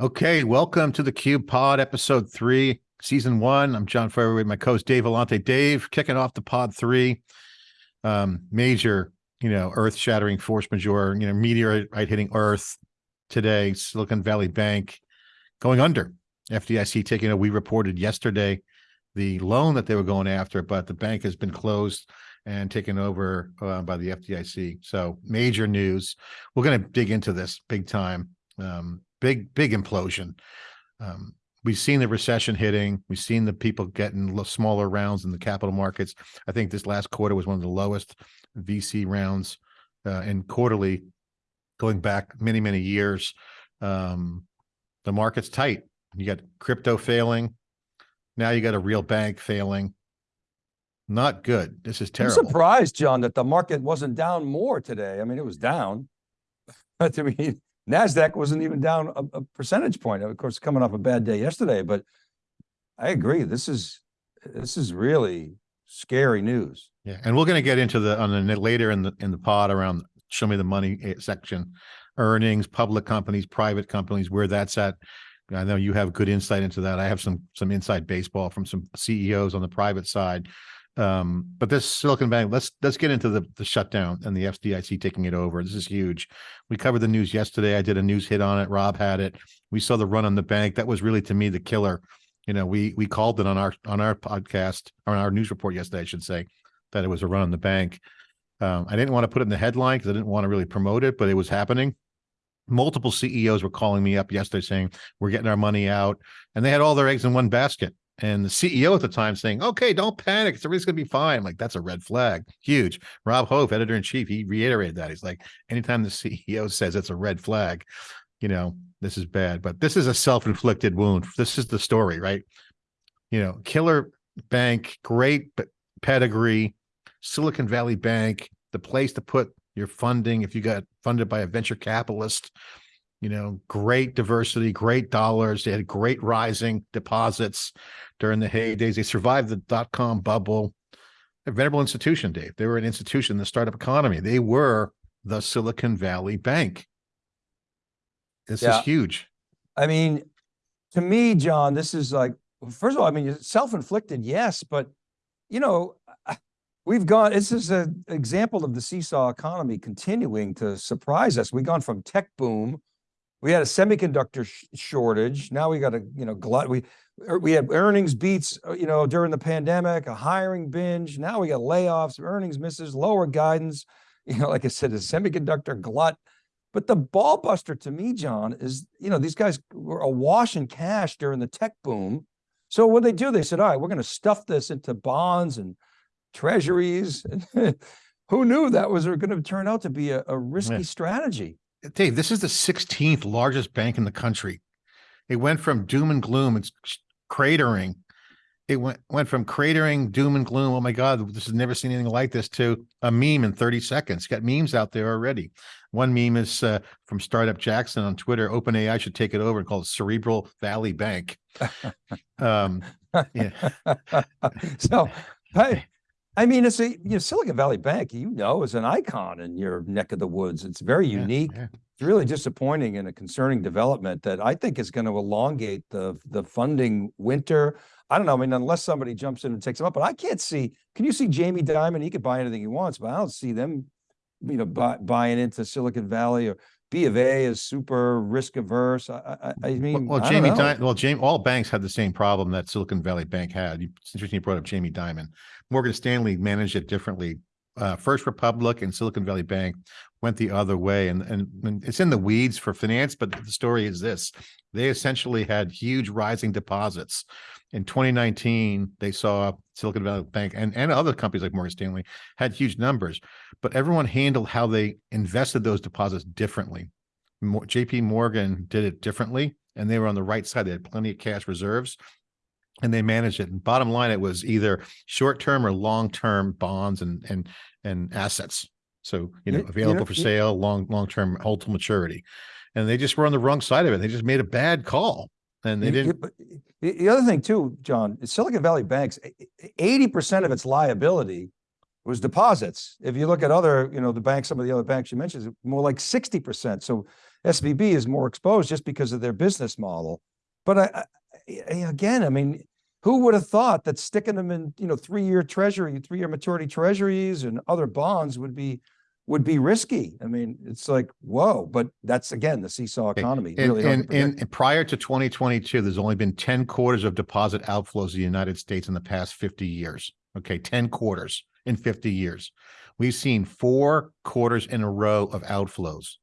Okay, welcome to the Cube Pod, episode three, season one. I'm John Furrier with my co-host Dave Vellante. Dave, kicking off the pod three. Um, major, you know, earth-shattering force majeure, you know, meteorite hitting Earth today. Silicon Valley Bank going under. FDIC taking a. We reported yesterday the loan that they were going after, but the bank has been closed and taken over uh, by the FDIC. So major news. We're going to dig into this big time. Um, big, big implosion. Um, we've seen the recession hitting. We've seen the people getting smaller rounds in the capital markets. I think this last quarter was one of the lowest VC rounds uh, in quarterly going back many, many years. Um, the market's tight. You got crypto failing. Now you got a real bank failing. Not good. This is terrible. I'm surprised, John, that the market wasn't down more today. I mean, it was down. But I mean, NASDAQ wasn't even down a, a percentage point. Of course, coming off a bad day yesterday, but I agree. This is, this is really scary news. Yeah, and we're going to get into the on the later in the in the pod around show me the money eh, section, earnings, public companies, private companies, where that's at. I know you have good insight into that. I have some some inside baseball from some CEOs on the private side um, but this Silicon Valley, let's let's get into the the shutdown and the FDIC taking it over. This is huge. We covered the news yesterday. I did a news hit on it. Rob had it. We saw the run on the bank. That was really to me the killer. You know, we we called it on our on our podcast or on our news report yesterday, I should say, that it was a run on the bank. Um, I didn't want to put it in the headline because I didn't want to really promote it, but it was happening. Multiple CEOs were calling me up yesterday saying we're getting our money out, and they had all their eggs in one basket and the CEO at the time saying, okay, don't panic. It's everything's going to be fine. I'm like, that's a red flag. Huge. Rob Hof, editor in chief, he reiterated that. He's like, anytime the CEO says it's a red flag, you know, this is bad. But this is a self inflicted wound. This is the story, right? You know, killer bank, great pedigree, Silicon Valley Bank, the place to put your funding if you got funded by a venture capitalist you know, great diversity, great dollars. They had great rising deposits during the heydays. They survived the dot com bubble. A venerable institution, Dave. They were an institution in the startup economy. They were the Silicon Valley Bank. This yeah. is huge. I mean, to me, John, this is like, first of all, I mean, self-inflicted, yes, but you know, we've gone, this is an example of the seesaw economy continuing to surprise us. We've gone from tech boom we had a semiconductor sh shortage. Now we got a, you know, glut. We, er, we had earnings beats, uh, you know, during the pandemic, a hiring binge. Now we got layoffs, earnings misses, lower guidance. You know, like I said, a semiconductor glut. But the ball buster to me, John, is, you know, these guys were awash in cash during the tech boom. So what they do, they said, all right, we're going to stuff this into bonds and treasuries. Who knew that was going to turn out to be a, a risky yeah. strategy? Dave, this is the 16th largest bank in the country. It went from doom and gloom, it's cratering. It went went from cratering, doom and gloom. Oh my God, this has never seen anything like this to a meme in 30 seconds. Got memes out there already. One meme is uh, from Startup Jackson on Twitter. OpenAI should take it over and call it Cerebral Valley Bank. um, yeah. so, hey, I mean, it's a you know, Silicon Valley Bank, you know, is an icon in your neck of the woods. It's very yeah, unique. Yeah. It's really disappointing and a concerning development that I think is going to elongate the, the funding winter. I don't know. I mean, unless somebody jumps in and takes them up, but I can't see, can you see Jamie Dimon? He could buy anything he wants, but I don't see them, you know, buy, buying into Silicon Valley or B of A is super risk averse. I, I, I mean, well, well Jamie, Di well, Jamie, all banks had the same problem that Silicon Valley Bank had. It's interesting you brought up Jamie Dimon. Morgan Stanley managed it differently. Uh, First Republic and Silicon Valley Bank went the other way, and, and, and it's in the weeds for finance. But the story is this: they essentially had huge rising deposits. In 2019, they saw Silicon Valley Bank and, and other companies like Morgan Stanley had huge numbers, but everyone handled how they invested those deposits differently. JP Morgan did it differently, and they were on the right side. They had plenty of cash reserves and they managed it. And bottom line, it was either short-term or long-term bonds and and and assets. So you know, available you know, for sale, long long-term hold to maturity, and they just were on the wrong side of it. They just made a bad call, and they didn't. The other thing too, John, Silicon Valley banks, eighty percent of its liability was deposits. If you look at other, you know, the banks, some of the other banks you mentioned, more like sixty percent. So SVB is more exposed just because of their business model. But I- I- again, I mean, who would have thought that sticking them in, you know, three-year treasury, three-year maturity treasuries and other bonds would be, would be risky? I mean, it's like, whoa, but that's again, the seesaw economy. And, really to and, and prior to twenty twenty-two, there's only been ten quarters of deposit outflows in the United States in the past fifty years. Okay, ten quarters in fifty years. We've seen four quarters in a row of outflows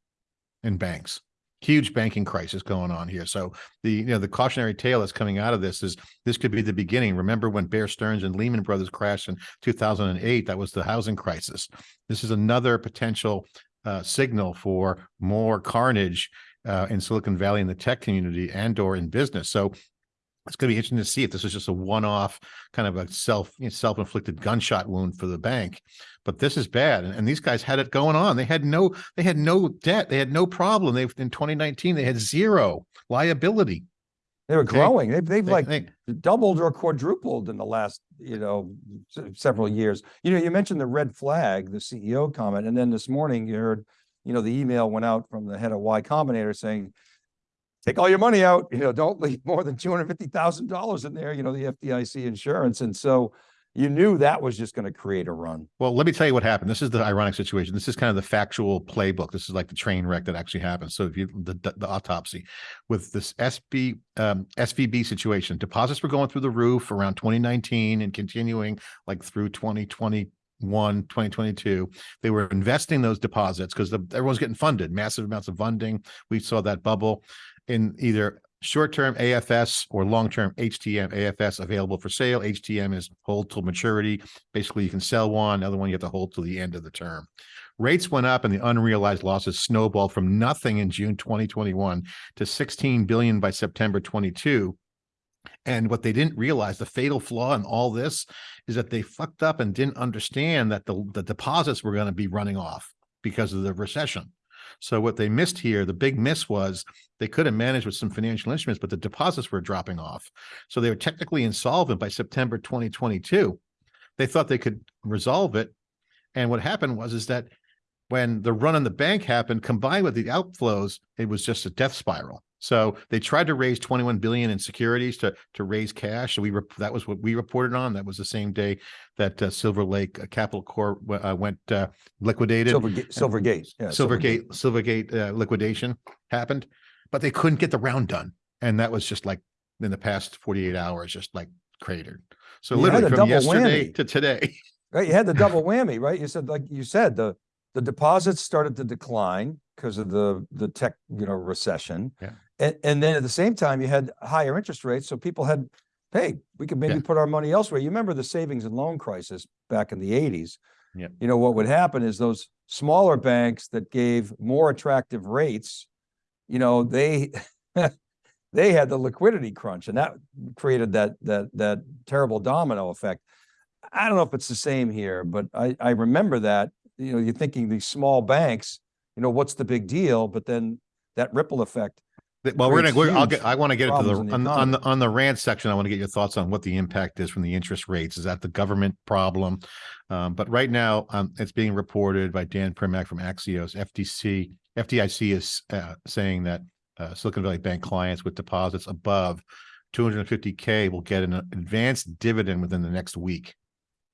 in banks. Huge banking crisis going on here. So the, you know, the cautionary tale that's coming out of this is this could be the beginning. Remember when Bear Stearns and Lehman Brothers crashed in two thousand and eight? That was the housing crisis. This is another potential uh, signal for more carnage uh, in Silicon Valley in the tech community and or in business. So it's going to be interesting to see if this is just a one-off kind of a self you know, self-inflicted gunshot wound for the bank. But this is bad, and, and these guys had it going on. They had no they had no debt. They had no problem. They in 2019 they had zero liability. They were okay. growing. They've, they've They- like they- doubled or quadrupled in the last, you know, several years. You know, you mentioned the red flag, the CEO comment, and then this morning you heard, you know, the email went out from the head of Y Combinator saying, take all your money out, you know, don't leave more than two hundred fifty thousand dollars in there, you know, the FDIC insurance. And so you knew that was just going to create a run. Well, let me tell you what happened. This is the ironic situation. This is kind of the factual playbook. This is like the train wreck that actually happened. So if you the the, autopsy with this SB um, SVB situation, deposits were going through the roof around 2019 and continuing like through 2021, 2022. They were investing those deposits because everyone's getting funded, massive amounts of funding. We saw that bubble in either short-term AFS or long-term HTM AFS available for sale. HTM is hold till maturity. Basically, you can sell one, another one you have to hold till the end of the term. Rates went up and the unrealized losses snowballed from nothing in June 2021 to 16 billion by September 22. And what they didn't realize, the fatal flaw in all this is that they fucked up and didn't understand that the, the deposits were going to be running off because of the recession. So what they missed here, the big miss was they could have managed with some financial instruments, but the deposits were dropping off. So they were technically insolvent by September 2022. They thought they could resolve it. And what happened was is that when the run on the bank happened, combined with the outflows, it was just a death spiral. So they tried to raise 21 billion in securities to to raise cash. So we that was what we reported on. That was the same day that uh, Silver Lake uh, Capital Corp uh, went uh, liquidated. Silvergate, Silvergate. yeah, Silvergate, Silvergate uh, liquidation happened, but they couldn't get the round done. And that was just like in the past 48 hours, just like cratered. So You literally from yesterday whammy. to today. Right, you had the double whammy, right? You said, like you said, the, the deposits started to decline because of the, the tech, you know, recession. Yeah. And, and then at the same time, you had higher interest rates, so people had, hey, we could maybe Yeah. put our money elsewhere. You remember the savings and loan crisis back in the eighties? Yeah. You know, what would happen is those smaller banks that gave more attractive rates, you know, they, they had the liquidity crunch and that created that, that, that terrible domino effect. I don't know if it's the same here, but I, I remember that, you know, you're thinking these small banks, you know, what's the big deal? But then that ripple effect. Well, we're gonna, we're, I'll get, I want to get into the, the on, the- on the, on the rant section, I want to get your thoughts on what the impact is from the interest rates. Is that the government problem? Um, but right now, um, it's being reported by Dan Primack from Axios, FTC, FDIC is, uh, saying that, uh, Silicon Valley Bank clients with deposits above two hundred and fifty K will get an advanced dividend within the next week.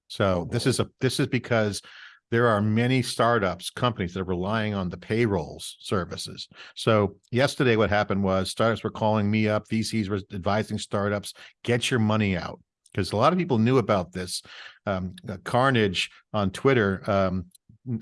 So Oh, this is a, this is because there are many startups, companies that are relying on the payrolls services. So yesterday, what happened was startups were calling me up, VCs were advising startups, get your money out. Because a lot of people knew about this. Um, uh, Carnage on Twitter um,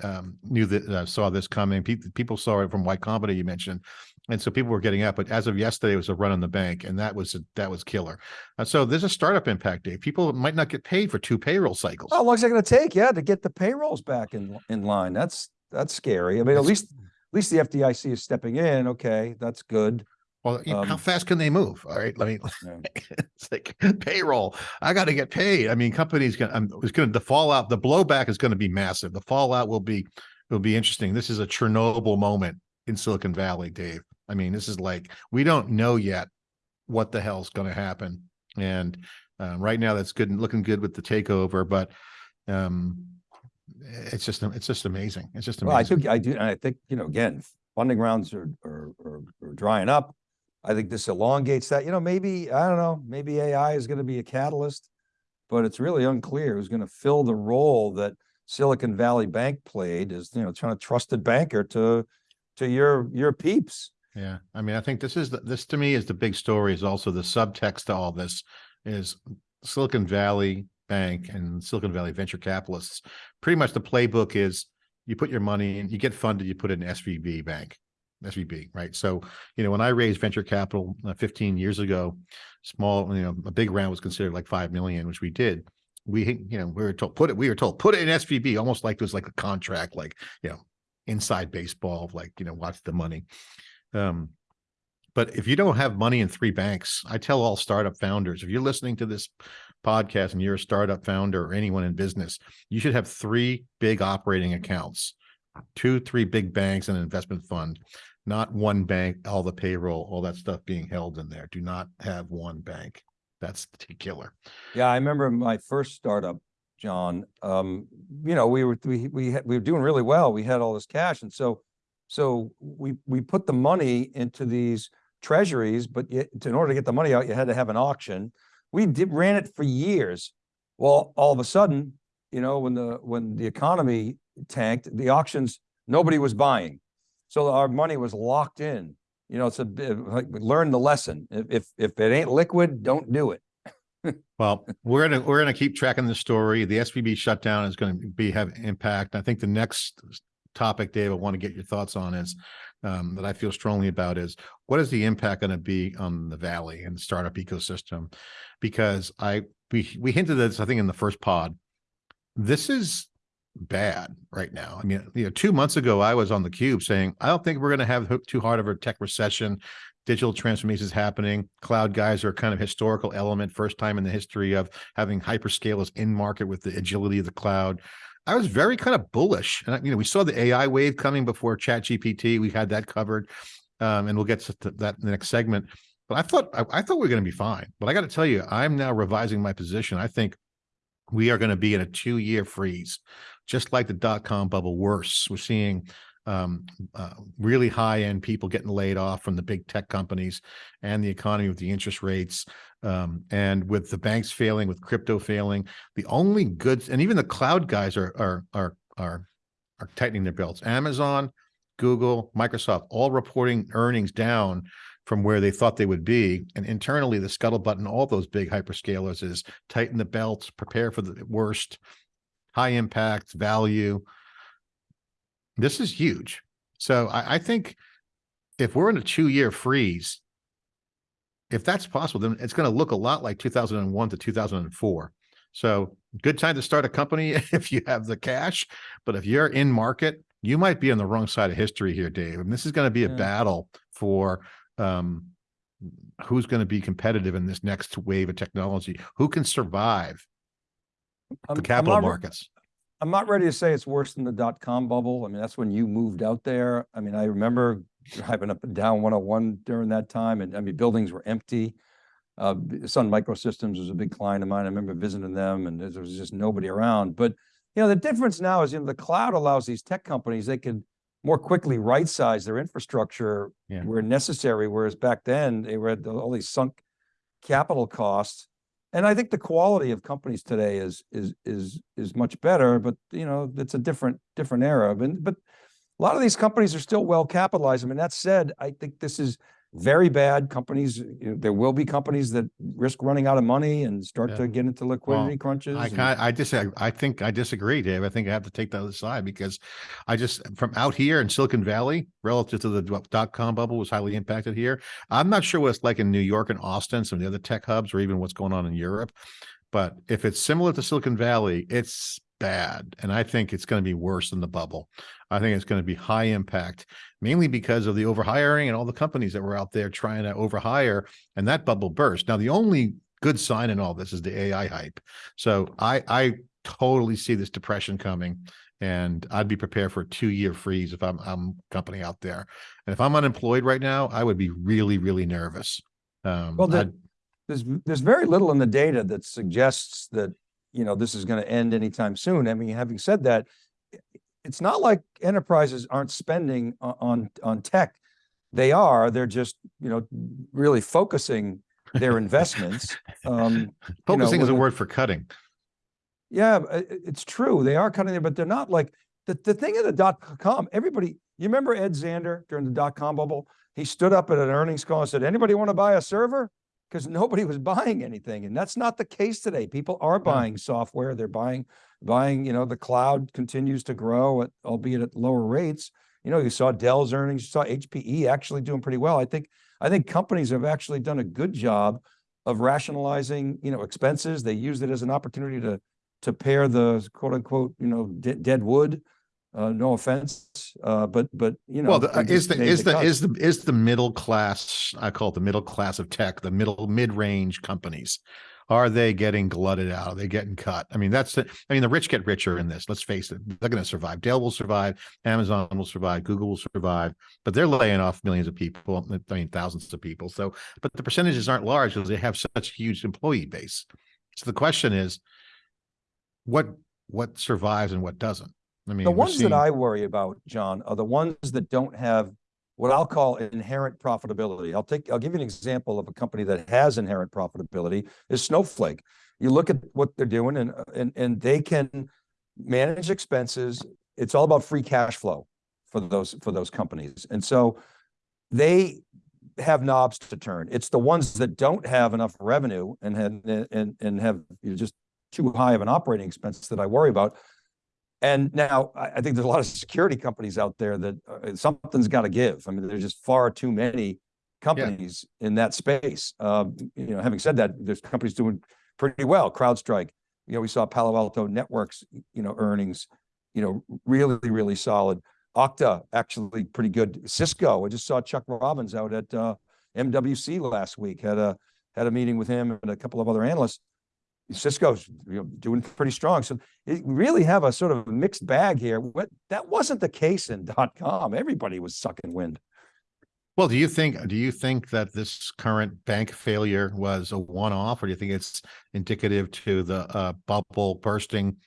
um, knew that, uh, saw this coming. People, people saw it from Y Combinator you mentioned. And so people were getting out, but as of yesterday, it was a run on the bank and that was, that was killer. Uh, so there's a startup impact, day. People might not get paid for two payroll cycles. How long is it gonna take? Yeah, to get the payrolls back in, in line. That's, that's scary. I mean, at least, at least the FDIC is stepping in. Okay, that's good. Well, you know, how Um, fast can they move? All right, let me. Yeah. it's like payroll. I got to get paid. I mean, companies going. I'm it's going to the fallout. The blowback is going to be massive. The fallout will be will be interesting. This is a Chernobyl moment in Silicon Valley, Dave. I mean, this is like we don't know yet what the hell's going to happen. And uh, right now, that's good and looking good with the takeover, but um, it's just it's just amazing. It's just amazing. Well, I think I do, and I think, you know, again, funding rounds are, are, are, are drying up. I think this elongates that, you know, maybe, I don't know, maybe AI is gonna be a catalyst. But it's really unclear who's gonna fill the role that Silicon Valley Bank played as, you know, trying to trusted banker to, to your, your peeps. Yeah, I mean, I think this is, the this to me is the big story is also the subtext to all this is Silicon Valley Bank and Silicon Valley venture capitalists. Pretty much the playbook is you put your money in, you get funded, you put it in SVB bank, SVB, right? So, you know, when I raised venture capital uh, 15 years ago, small, you know, a big round was considered like 5 million, which we did. We, you know, we were told, put it, we were told, put it in SVB, almost like it was like a contract, like, you know, inside baseball, like, you know, watch the money. Um, but if you don't have money in three banks, I tell all startup founders, if you're listening to this podcast and you're a startup founder or anyone in business, you should have three big operating accounts, two, three big banks and an investment fund, not one bank, all the payroll, all that stuff being held in there. Do not have one bank. That's the killer. Yeah, I remember my first startup, John, um, you know, we were, we, we, we were doing really well. We had all this cash. And so, so we, we put the money into these treasuries, but yet, in order to get the money out, you had to have an auction. We did, ran it for years. Well, all of a sudden, you know, when the, when the economy tanked, the auctions, nobody was buying. So our money was locked in. You know, it's a like, we learned the lesson. If, if, it ain't liquid, don't do it. Well, we're gonna, we're gonna keep tracking the story. The SVB shutdown is gonna be, have impact. I think the next topic, Dave, I want to get your thoughts on is, um, that I feel strongly about is, what is the impact gonna be on the Valley and the startup ecosystem? Because I, we, we hinted at this, I think, in the first pod. This is bad right now. I mean, you know, two months ago, I was on the cube saying, I don't think we're gonna have too hard of a tech recession digital transformation is happening. Cloud guys are kind of historical element, first time in the history of having hyperscalers in market with the agility of the cloud. I was very kind of bullish. And, you know, we saw the AI wave coming before Chat GPT. We had that covered. Um, and we'll get to that in the next segment. But I thought, I, I thought we were going to be fine. But I got to tell you, I'm now revising my position. I think we are going to be in a two year freeze, just like the dot com bubble worse. We're seeing um, uh, really high end people getting laid off from the big tech companies and the economy with the interest rates um, and with the banks failing, with crypto failing. The only goods and even the cloud guys are are are are are tightening their belts. Amazon, Google, Microsoft, all reporting earnings down from where they thought they would be. And internally, the scuttlebutt in all those big hyperscalers is tighten the belts, prepare for the worst, high impact, value. This is huge. So I, I think if we're in a two-year freeze, if that's possible, then it's going to look a lot like 2001 to 2004. So good time to start a company if you have the cash, but if you're in market, you might be on the wrong side of history here, Dave. And this is going to be a Yeah. battle for um, who's going to be competitive in this next wave of technology. Who can survive I'm- the capital markets? I'm not ready to say it's worse than the dot-com bubble. I mean, that's when you moved out there. I mean, I remember driving up and down 101 during that time and I mean, buildings were empty. Uh, Sun Microsystems was a big client of mine. I remember visiting them and there was just nobody around. But, you know, the difference now is, you know, the cloud allows these tech companies, they can more quickly right-size their infrastructure Yeah. where necessary, whereas back then they were at all these sunk capital costs. And I think the quality of companies today is, is, is, is much better, but you know, it's a different, different era. But, but a lot of these companies are still well capitalized. I mean, that said, I think this is very bad. Companies, you know, there will be companies that risk running out of money and start Yeah. to get into liquidity crunches. I and- kind I. I think I disagree, Dave. I think I have to take the other side because I just from out here in Silicon Valley, relative to the dot com bubble was highly impacted here. I'm not sure what it's like in New York and Austin, some of the other tech hubs, or even what's going on in Europe. But if it's similar to Silicon Valley, it's bad. And I think it's going to be worse than the bubble. I think it's going to be high impact, mainly because of the overhiring and all the companies that were out there trying to overhire and that bubble burst. Now, the only good sign in all this is the AI hype. So I, I totally see this depression coming and I'd be prepared for a two year freeze if I'm, I'm a company out there. And if I'm unemployed right now, I would be really, really nervous. Um, Well, the- there's, there's very little in the data that suggests that, you know, this is going to end anytime soon. I mean, having said that, it's not like enterprises aren't spending on, on tech. They are, they're just, you know, really focusing their investments. Um, Focusing is a with a- word for cutting. yeah, i- it's true. They are cutting there, but they're not like, the, the thing of the dot com, everybody, you remember Ed Zander during the dot com bubble? He stood up at an earnings call and said, anybody want to buy a server? Because nobody was buying anything. And that's not the case today. People are buying software. They're buying, buying, you know, the cloud continues to grow at, albeit at lower rates. You know, you saw Dell's earnings, you saw HPE actually doing pretty well. I think, I think companies have actually done a good job of rationalizing, you know, expenses. They used it as an opportunity to, to pair the quote unquote, you know, de- dead wood. Uh, no offense, uh, but, but, you know. Well, the, uh, is the, is the, cuts. is the, is the middle class, I call it the middle class of tech, the middle, mid-range companies. Are they getting glutted out? Are they getting cut? I mean, that's the, I mean, the rich get richer in this, let's face it. They're going to survive. Dell will survive, Amazon will survive, Google will survive, but they're laying off millions of people, I mean, thousands of people. So, but the percentages aren't large because they have such huge employee base. So the question is, what, what survives and what doesn't? I mean, The ones that I worry about, John, are the ones that don't have what I'll call inherent profitability. I'll take, I'll give you an example of a company that has inherent profitability is Snowflake. You look at what they're doing and, and, and they can manage expenses. It's all about free cash flow for those, for those companies. And so they have knobs to turn. It's the ones that don't have enough revenue and, and, and, and have you know, just too high of an operating expense that I worry about. And now I, I think there's a lot of security companies out there that uh, something's got to give. I mean, there's just far too many companies in that space. Um, you know, having said that, there's companies doing pretty well. CrowdStrike, you know, we saw Palo Alto Networks, you know, earnings, you know, really, really solid. Okta actually pretty good. Cisco, I just saw Chuck Robbins out at uh, MWC last week. Had a had a meeting with him and a couple of other analysts. Cisco's you know, doing pretty strong. So we really have a sort of mixed bag here. What that wasn't the case in dot com. Everybody was sucking wind. Well, do you think, do you think that this current bank failure was a one-off, or do you think it's indicative to the uh bubble bursting,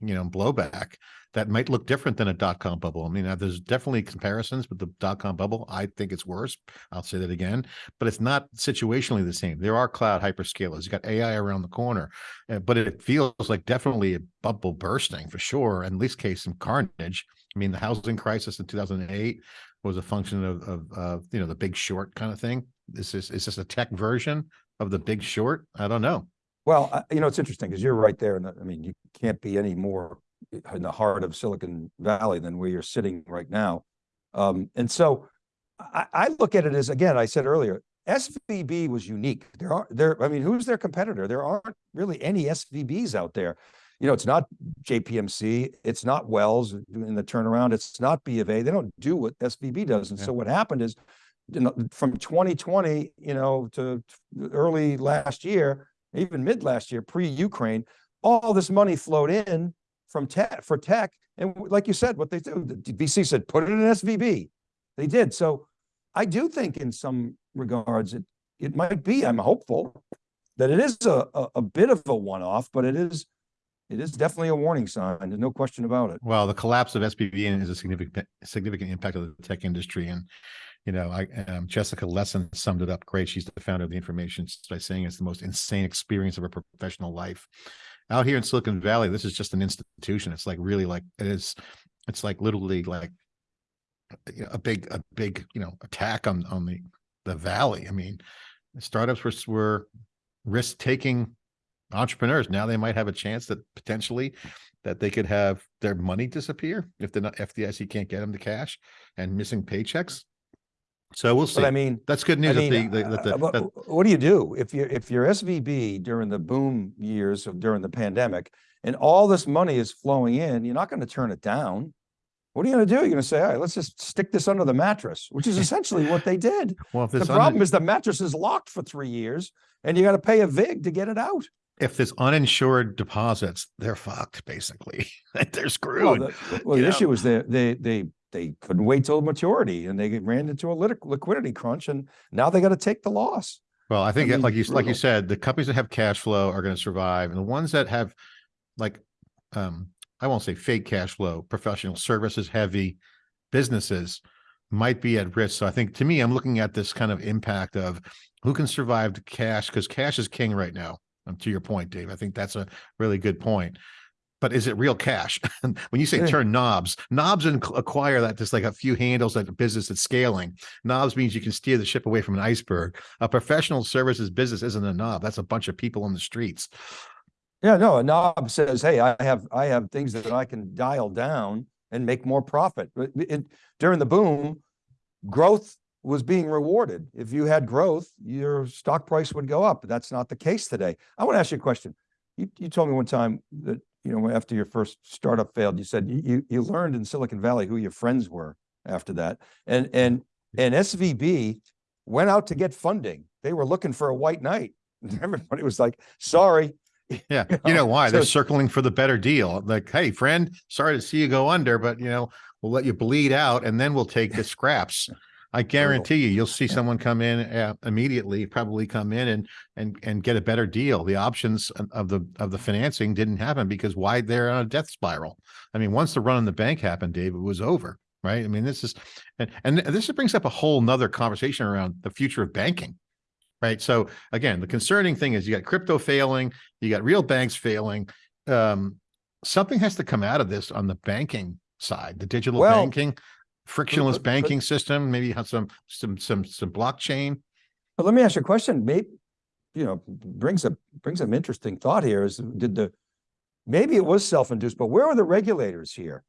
you know, blowback? That might look different than a dot-com bubble. I mean, there's definitely comparisons but the dot-com bubble. I think it's worse. I'll say that again, but it's not situationally the same. There are cloud hyperscalers. You got AI around the corner, uh, but it feels like definitely a bubble bursting for sure, and at least case some carnage. I mean, the housing crisis in two thousand and eight was a function of, of, uh, you know, the big short kind of thing. This is, is this a tech version of the big short? I don't know. Well, you know, it's interesting because you're right there. And I mean, you can't be any more in the heart of Silicon Valley than where you're sitting right now. Um, and so I, I look at it as, again, I said earlier, SVB was unique. There are there, I mean, who's their competitor? There aren't really any SVBs out there. You know, it's not JPMC, it's not Wells in the turnaround, it's not B of A. They don't do what SVB does. And Yeah. so what happened is, you know, from 2020, you know, to early last year, even mid last year, pre-Ukraine, all this money flowed in from tech for tech. And like you said, what they do, the VC said, put it in SVB. They did. So I do think in some regards, it, it might be, I'm hopeful that it is a, a, a bit of a one-off, but it is, it is definitely a warning sign. There's no question about it. Well, the collapse of SBV is a significant, significant impact of the tech industry. And, you know, I, um, Jessica Lessin summed it up great. She's the founder of the information by saying it's the most insane experience of her professional life. Out here in Silicon Valley, this is just an institution. It's like really like, it is, it's like literally like a big, a big, you know, attack on, on the, the valley. I mean, startups were, were risk-taking entrepreneurs. Now they might have a chance that potentially that they could have their money disappear if the FDIC can't get them the cash and missing paychecks. So we'll see. But I mean, That's good I news. that mean, the- that the- uh, what, do you do if you're, if you're SVB during the boom years of during the pandemic and all this money is flowing in, you're not going to turn it down. What are you going to do? You're going to say, all right, let's just stick this under the mattress, which is essentially what they did. Well, if The problem is the mattress is locked for three years and you got to pay a VIG to get it out. if there's uninsured deposits, they're fucked, basically. They're Well, screwed. the, well, the issue was they, they, they, they couldn't wait till maturity and they ran into a liquidity crunch and now they got to take the loss. Well, I think mean, like you, like you said, the companies that have cash flow are going to survive and the ones that have like, um, I won't say fake cash flow, professional services heavy businesses might be at risk. So I think to me, I'm looking at this kind of impact of who can survive the cash because cash is king right now. Um, to your point, Dave, I think that's a really good point. But is it real cash? when you say eh. turn knobs, knobs and acquire that just like a few handles at a business that's scaling. Knobs means you can steer the ship away from an iceberg. A professional services business isn't a knob. That's a bunch of people on the streets. Yeah, no, a knob says, hey, I have, I have things that I can dial down and make more profit. But it, during the boom, growth was being rewarded. If you had growth, your stock price would go up. But That's not the case today. I want to ask you a question. You, you told me one time that, you know, after your first startup failed, you said you, you, learned in Silicon Valley who your friends were after that. And, and, and SVB went out to get funding. They were looking for a white knight. Everybody was like, sorry, Yeah. You know know, why? They're circling for the better deal. Like, hey, friend, sorry to see you go under, but you know, we'll let you bleed out and then we'll take the scraps. I guarantee you, you'll see someone come in uh, immediately, probably come in and and and get a better deal. The options of- of the of the financing didn't happen because why they're on a death spiral. I mean, once the run on the bank happened, Dave, it was over, right? I mean, this is and and this brings up a whole nother conversation around the future of banking. Right. So again, the concerning thing is you got crypto failing, you got real banks failing. Um, something has to come out of this on the banking side, the digital Well, banking, frictionless but- but- banking system, maybe have some some some some blockchain. But let me ask you a question. Maybe, you know, brings a brings an interesting thought here is did the maybe it was self-induced, but where are the regulators here?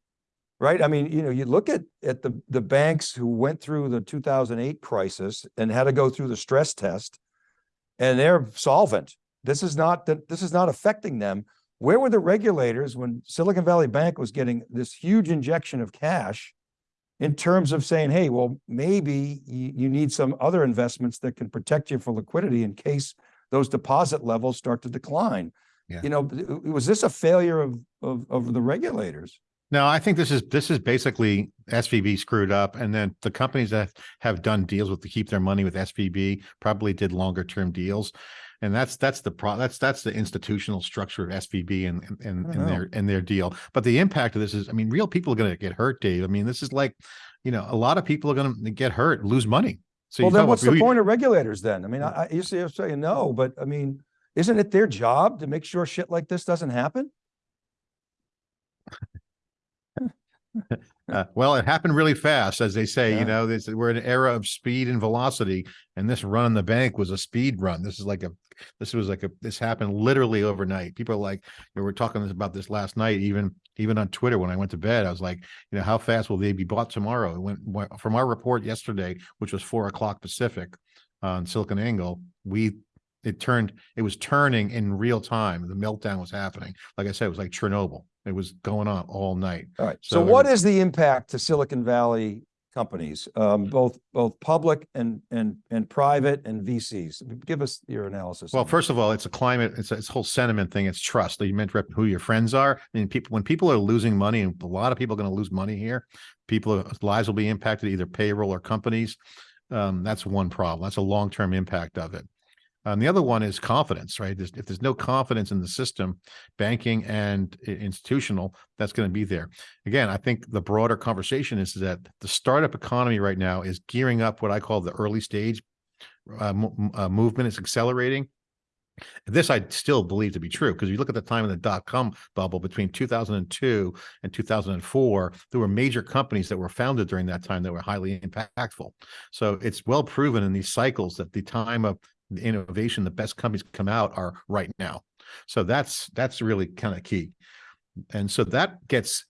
Right? I mean, you know, you look at at the the banks who went through the 2008 crisis and had to go through the stress test and they're solvent. This is not that this is not affecting them. Where were the regulators when Silicon Valley Bank was getting this huge injection of cash? In terms of saying, hey, well, maybe you, you need some other investments that can protect you for liquidity in case those deposit levels start to decline. Yeah. You know, was this a failure of, of, of the regulators? No, I think this is this is basically SVB screwed up, and then the companies that have done deals with to keep their money with SVB probably did longer term deals, and that's that's the pro that's that's the institutional structure of SVB and and, and, and their and their deal. But the impact of this is, I mean, real people are going to get hurt, Dave. I mean, this is like, you know, a lot of people are going to get hurt, lose money. So Well, you then what's the point of regulators then? I mean, I, I, you say, you're saying no, but I mean, isn't it their job to make sure shit like this doesn't happen? Uh, well, it happened really fast, as they say. Yeah. You know, this, we're in an era of speed and velocity, and this run on the bank was a speed run. This is like a, this was like a, this happened literally overnight. People are like, we were talking about this last night, even even on Twitter when I went to bed. I was like, you know, how fast will they be bought tomorrow? It went went- from our report yesterday, which was four o'clock Pacific on Silicon Angle. We it turned, it was turning in real time. The meltdown was happening. Like I said, it was like Chernobyl. It was going on all night. All right. So So what is the impact to Silicon Valley companies, um, both, both public and, and, and private and VCs? Give us your analysis. Well, first of all, it's a climate, it's a it's a whole sentiment thing. It's trust. You meant rep- who your friends are. I mean, people, when people are losing money, and a lot of people are going to lose money here, people, lives will be impacted, either payroll or companies. Um, that's one problem. That's a long-term impact of it. And the other one is confidence, right? There's, if there's no confidence in the system, banking and institutional, that's going to be there. Again, I think the broader conversation is that the startup economy right now is gearing up what I call the early stage uh, uh, movement. It's accelerating. This I still believe to be true because you look at the time of the dot com bubble between 2002 and 2004, there were major companies that were founded during that time that were highly impactful. So it's well proven in these cycles that the time of the innovation, the best companies come out are right now. So that's that's really kind of key. And so that gets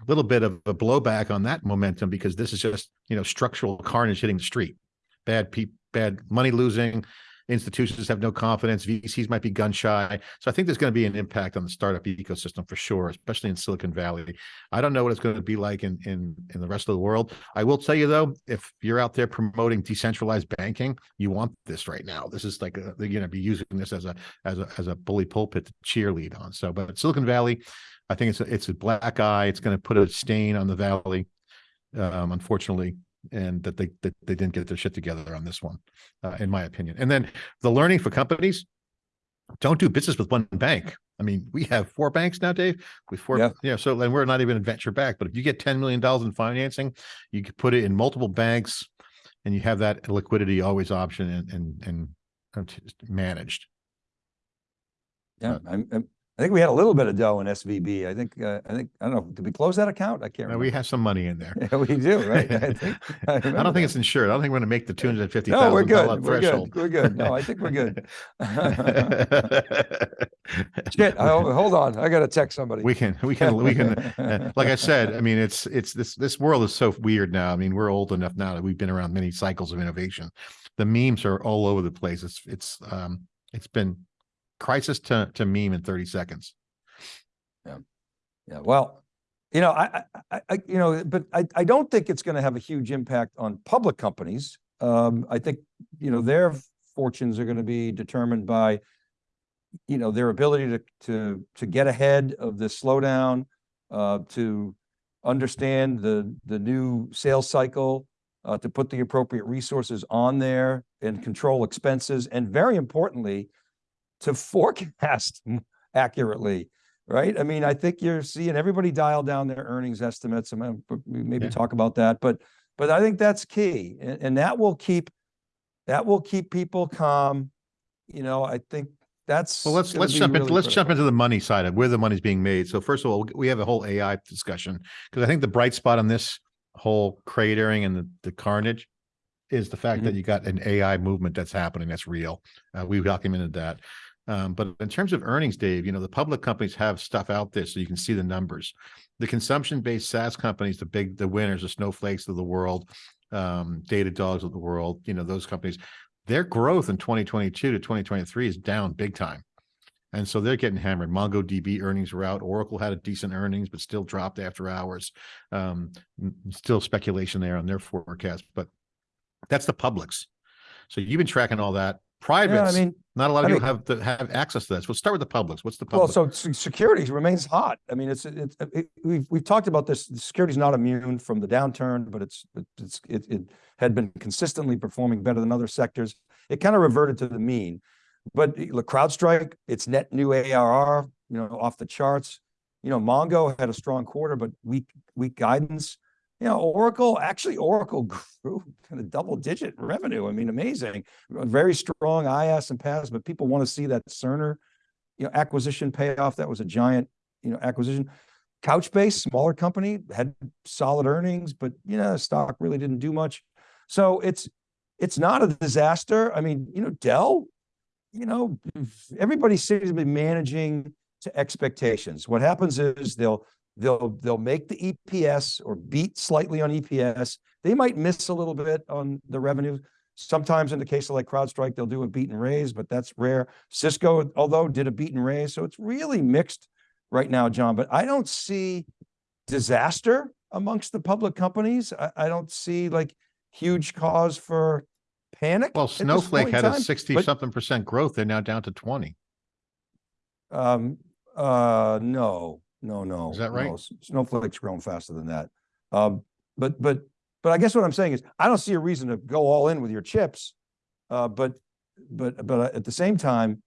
a little bit of a blowback on that momentum because this is just, you know, structural carnage hitting the street. Bad people, bad money losing, institutions have no confidence, VCs might be gun shy. So I think there's going to be an impact on the startup ecosystem for sure, especially in Silicon Valley. I don't know what it's going to be like in in in the rest of the world. I will tell you though, if you're out there promoting decentralized banking, you want this right now. This is like a, they're going to be using this as a as a as a bully pulpit to cheerlead on. So, but Silicon Valley, I think it's a, it's a black eye. It's going to put a stain on the valley, um, unfortunately, and that they that they didn't get their shit together on this one, uh, in my opinion. And then the learning for companies: don't do business with one bank. I mean, we have four banks now, Dave. We four, Yeah. yeah. So then we're not even a venture back, but if you get ten million dollars in financing, you could put it in multiple banks, and you have that liquidity always option and and and uh, managed. Yeah, I'm, I'm- I think we had a little bit of dough in SVB. I think, uh, I think, I don't know, did we close that account? I can't Uh, we have some money in there. Yeah, we do, right? I think. I don't remember think it's insured. I don't think we're gonna make the two hundred and fifty No, we're thousand good. We're threshold. good. We're good. No, I think we're good. Shit, I- hold on. I gotta text somebody. We can, we can, we can, uh, like I said, I mean, it's, it's, this, this world is so weird now. I mean, we're old enough now that we've been around many cycles of innovation. The memes are all over the place. It's, it's, um, it's been crisis to, to meme in thirty seconds. Yeah, Yeah. well, you know, I, I, I- you know, but I, I don't think it's gonna have a huge impact on public companies. Um, I think, you know, their fortunes are gonna be determined by, you know, their ability to, to, to get ahead of this slowdown, uh, to understand the, the new sales cycle, uh, to put the appropriate resources on there and control expenses, and very importantly, to forecast accurately right? I mean, I think you're seeing everybody dial down their earnings estimates. and maybe Yeah. talk about that, but, but I think that's key. And, and that will keep, that will keep people calm. You know, I think that's. Well, let's, let's jump into, really let's jump into the money side of where the money's being made. So first of all, we have a whole AI discussion because I think the bright spot on this whole cratering and the, the carnage is the fact Mm-hmm. that you got an AI movement that's happening. That's real. Uh, we've documented that. Um, but in terms of earnings, Dave, you know, the public companies have stuff out there so you can see the numbers. The consumption-based SaaS companies, the big, the winners, the snowflakes of the world, um, data dogs of the world, you know, those companies, their growth in 2022 to 2023 is down big time. And so they're getting hammered. MongoDB earnings were out. Oracle had a decent earnings, but still dropped after hours. Um, still speculation there on their forecast, but that's the publics. So you've been tracking all that. Yeah, I mean, not a lot of I people have the, have access to this. We'll start with the publics. What's the public? well, public? so se- security remains hot. I mean, it's, it's, it- we've, we've talked about this. Security's not immune from the downturn, but it's, it's, it, it had been consistently performing better than other sectors. It kind of reverted to the mean. But the CrowdStrike, its net new ARR, you know, off the charts. You know, Mongo had a strong quarter, but weak, weak guidance. You know, Oracle, actually Oracle grew kind of double digit revenue. I mean, amazing. Very strong IaaS and PaaS, but people want to see that Cerner, you know, acquisition payoff. That was a giant, you know, acquisition. Couchbase, smaller company, had solid earnings, but you know, stock really didn't do much. So it's, it's not a disaster. I mean, you know, Dell, you know, everybody seems to be managing to expectations. What happens is they'll, they'll, they'll make the EPS or beat slightly on EPS. They might miss a little bit on the revenue. Sometimes in the case of like CrowdStrike, they'll do a beat and raise, but that's rare. Cisco, although did a beat and raise, so it's really mixed right now, John, but I don't see disaster amongst the public companies. I, I don't see like huge cause for panic. Well, Snowflake had a sixty but- something percent growth. They're now down to twenty. Um, uh, no, no, no. Is that right? no. Snowflake's grown faster than that. Um, but, but, but I guess what I'm saying is, I don't see a reason to go all in with your chips. Uh, but, but, but at the same time,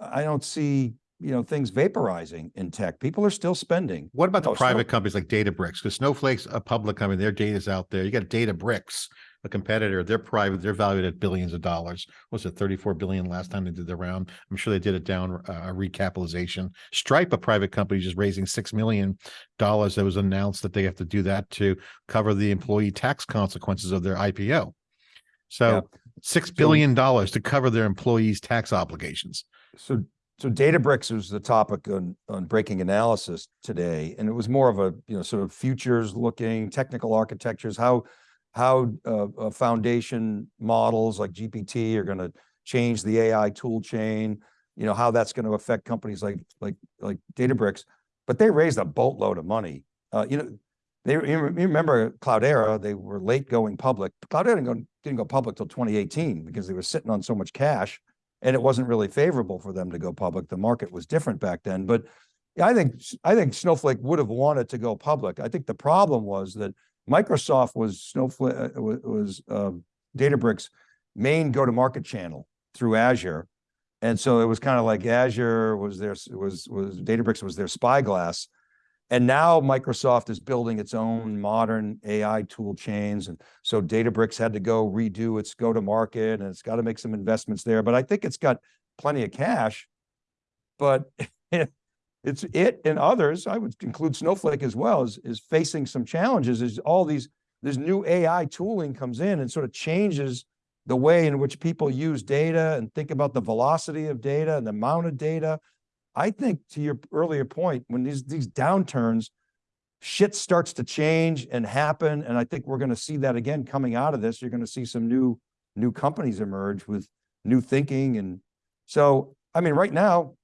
I don't see, you know, things vaporizing in tech. People are still spending. What about the No, Snow- private companies like Databricks? Because Snowflake's a public company, their data's out there. You got Databricks, a competitor. They're private. They're valued at billions of dollars. Was it thirty-four billion last time they did the round? I'm sure they did it down uh, a recapitalization. Stripe, a private company, just raising six million dollars. That was announced that they have to do that to cover the employee tax consequences of their IPO. Yeah. So six billion dollars to cover their employees' tax obligations. So, so Databricks was the topic on, on breaking analysis today, and it was more of a, you know, sort of futures looking, technical architectures, how, how, uh, uh, foundation models like GPT are gonna change the AI tool chain, you know, how that's gonna affect companies like, like, like Databricks. But they raised a boatload of money. Uh, you know, they, you rem- you remember Cloudera, they were late going public. Cloudera didn't go, didn't go public till twenty eighteen because they were sitting on so much cash and it wasn't really favorable for them to go public. The market was different back then, but I think, I think Snowflake would have wanted to go public. I think the problem was that Microsoft was Snowflake, uh, was, um, Databricks' main go-to-market channel through Azure. And so it was kind of like Azure was their, was, was Databricks was their spyglass. And now Microsoft is building its own modern AI tool chains. And so Databricks had to go redo its go-to-market and it's got to make some investments there. But I think it's got plenty of cash. But it's it and others, I would include Snowflake as well, is, is facing some challenges as all these, this new AI tooling comes in and sort of changes the way in which people use data and think about the velocity of data and the amount of data. I think to your earlier point, when these, these downturns, shit starts to change and happen. And I think we're going to see that again coming out of this. You're going to see some new, new companies emerge with new thinking. And so, I mean, right now,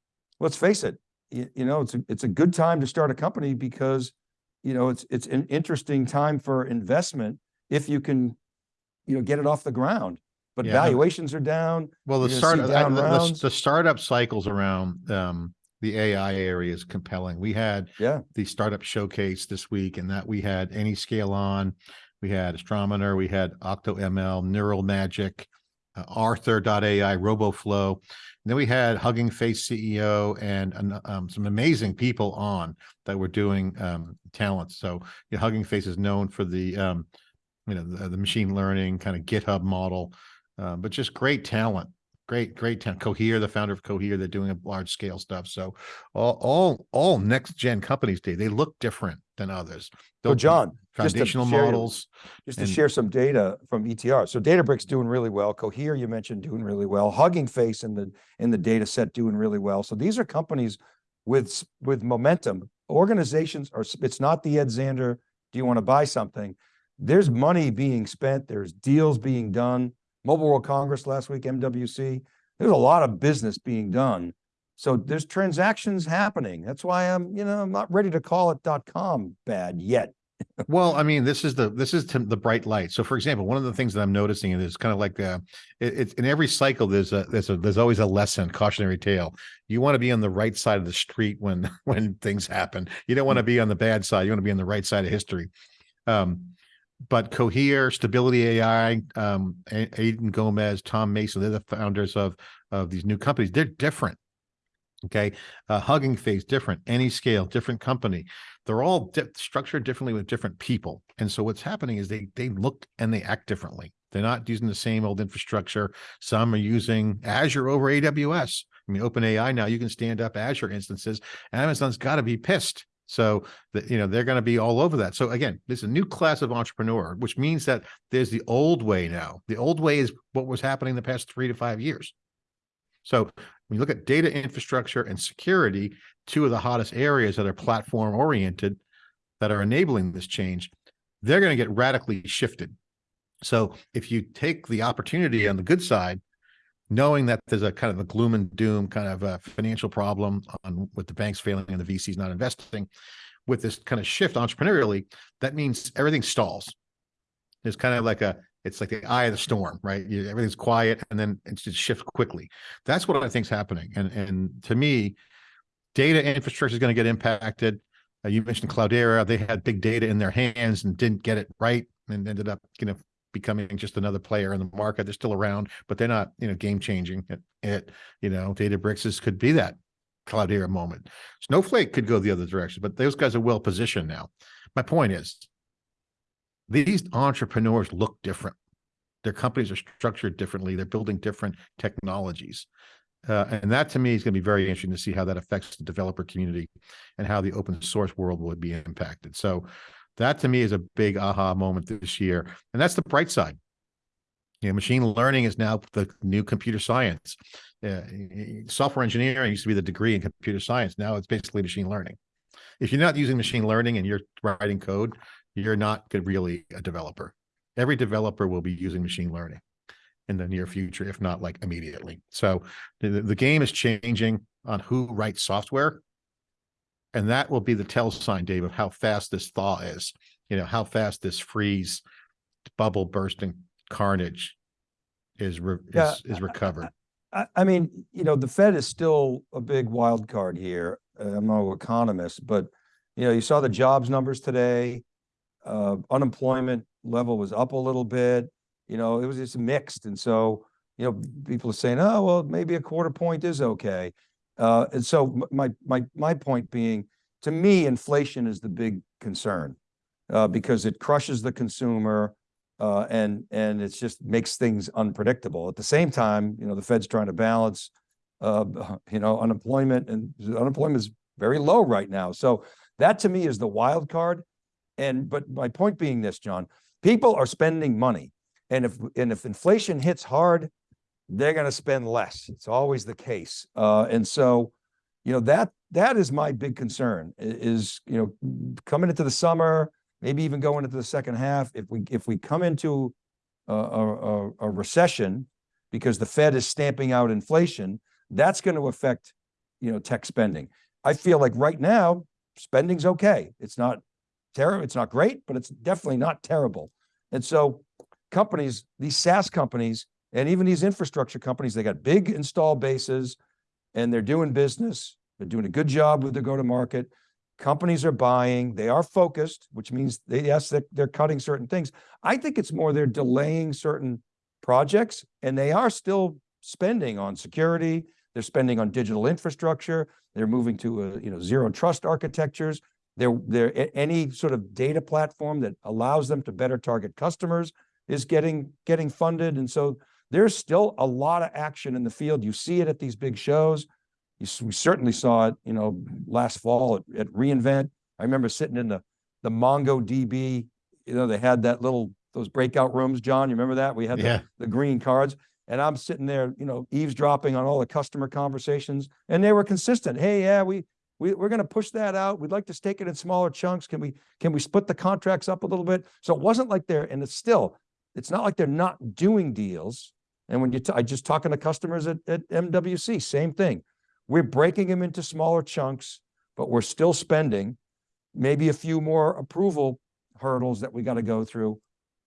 let's face it, you, you know, it's a, it's a good time to start a company because, you know, it's, it's an interesting time for investment if you can, you know, get it off the ground. But Yeah, valuations are down. Well, the start, I- the- the, the startup cycles around, um, the AI area is compelling. We had Yeah. the startup showcase this week and that we had Anyscale on, we had Astronomer, we had OctoML, Neural Magic, uh, Arthur.ai, RoboFlow. Then we had Hugging Face CEO and um, some amazing people on that were doing um, talents. So you know, Hugging Face is known for the um, you know the, the machine learning kind of GitHub model, uh, but just great talent. Great, great talent. Cohere, the founder of Cohere, they're doing a large scale stuff. So all, all, all next gen companies, Dave, they look different than others. So John, just foundational share your- models. just to share some data from ETR. So Databricks doing really well. Cohere you mentioned doing really well. Hugging Face in the in the data set doing really well. So these are companies with with momentum. Organizations are it's not the Ed Zander, do you want to buy something? There's money being spent, there's deals being done. Mobile World Congress last week, MWC. There's a lot of business being done. So there's transactions happening. That's why I'm, you know, I'm not ready to call it dot com bad yet. Well, I mean, this is the this is the bright light. So, for example, one of the things that I'm noticing is kind of like uh, it, it's in every cycle. There's a there's a there's always a lesson, cautionary tale. You want to be on the right side of the street when when things happen. You don't want to be on the bad side. You want to be on the right side of history. Um, but Cohere, Stability AI, um, Aidan Gomez, Tom Mason, they're the founders of of these new companies. They're different. Okay, uh, Hugging Face, different. Anyscale, different company they're all di- structured differently with different people. And so what's happening is they they look and they act differently. They're not using the same old infrastructure. Some are using Azure over AWS. I mean, OpenAI now you can stand up Azure instances. Amazon's got to be pissed. So that you know they're going to be all over that. So again, this is a new class of entrepreneur, which means that there's the old way now. The old way is what was happening the past three to five years. So when you look at data infrastructure and security, two of the hottest areas that are platform oriented that are enabling this change, they're going to get radically shifted. So if you take the opportunity on the good side, knowing that there's a kind of a gloom and doom kind of a financial problem on with the banks failing and the VCs not investing, with this kind of shift entrepreneurially, that means everything stalls. It's kind of like a it's like the eye of the storm, right? You, everything's quiet and then it just shifts quickly. That's what I think is happening. And and to me, data infrastructure is going to get impacted. Uh, you mentioned Cloudera; they had big data in their hands and didn't get it right, and ended up, you know, becoming just another player in the market. They're still around, but they're not, you know, game changing. It, it, you know, Databricks is, could be that Cloudera moment. Snowflake could go the other direction, but those guys are well positioned now. My point is, these entrepreneurs look different. Their companies are structured differently. They're building different technologies. Uh, and that to me is going to be very interesting to see how that affects the developer community and how the open source world would be impacted. So that to me is a big aha moment this year. And that's the bright side. You know, machine learning is now the new computer science. Uh, software engineering used to be the degree in computer science. Now it's basically machine learning. If you're not using machine learning and you're writing code, you're not really a developer. Every developer will be using machine learning in the near future, if not like immediately. So the, the game is changing on who writes software. And that will be the tell sign, Dave, of how fast this thaw is, you know, how fast this freeze, bubble bursting carnage is, re- Yeah, is, is recovered. I, I mean, you know, the Fed is still a big wild card here. Uh, I'm no economist, but you know, you saw the jobs numbers today. Uh, unemployment level was up a little bit. You know, it was just mixed. And so you know, people are saying, oh, well, maybe a quarter point is okay. Uh, and so my, my, my point being, to me, inflation is the big concern. Uh, because it crushes the consumer, uh, and, and it just makes things unpredictable. At the same time, you know, the Fed's trying to balance, uh, you know, unemployment and unemployment is very low right now. So that to me is the wild card. And, but my point being this, John, people are spending money. And if, and if inflation hits hard, they're gonna spend less. It's always the case. Uh, and so, you know, that, that is my big concern is, you know, coming into the summer, maybe even going into the second half, if we, if we come into a, a- a recession because the Fed is stamping out inflation, that's going to affect, you know, tech spending. I feel like right now, spending's okay. It's not terrible, it's not great, but it's definitely not terrible. And so companies, these SaaS companies, and even these infrastructure companies, they got big install bases and they're doing business. They're doing a good job with their go-to-market. Companies are buying, they are focused, which means they, yes, they're, they're cutting certain things. I think it's more they're delaying certain projects and they are still spending on security. They're spending on digital infrastructure. They're moving to, uh, you know, zero trust architectures. They're, they're, any sort of data platform that allows them to better target customers is getting, getting funded. And so there's still a lot of action in the field. You see it at these big shows. You, we certainly saw it, you know, last fall at, at reInvent. I remember sitting in the, the MongoDB, you know, they had that little, those breakout rooms, John, you remember that? We had the, the green cards. And I'm sitting there, you know, eavesdropping on all the customer conversations and they were consistent. Hey, yeah, we, we, we're going to push that out. We'd like to stake it in smaller chunks. Can we, can we split the contracts up a little bit? So it wasn't like they're, and it's still, it's not like they're not doing deals. And when you, t- I just talking to customers at, at MWC, same thing. We're breaking them into smaller chunks, but we're still spending maybe a few more approval hurdles that we got to go through.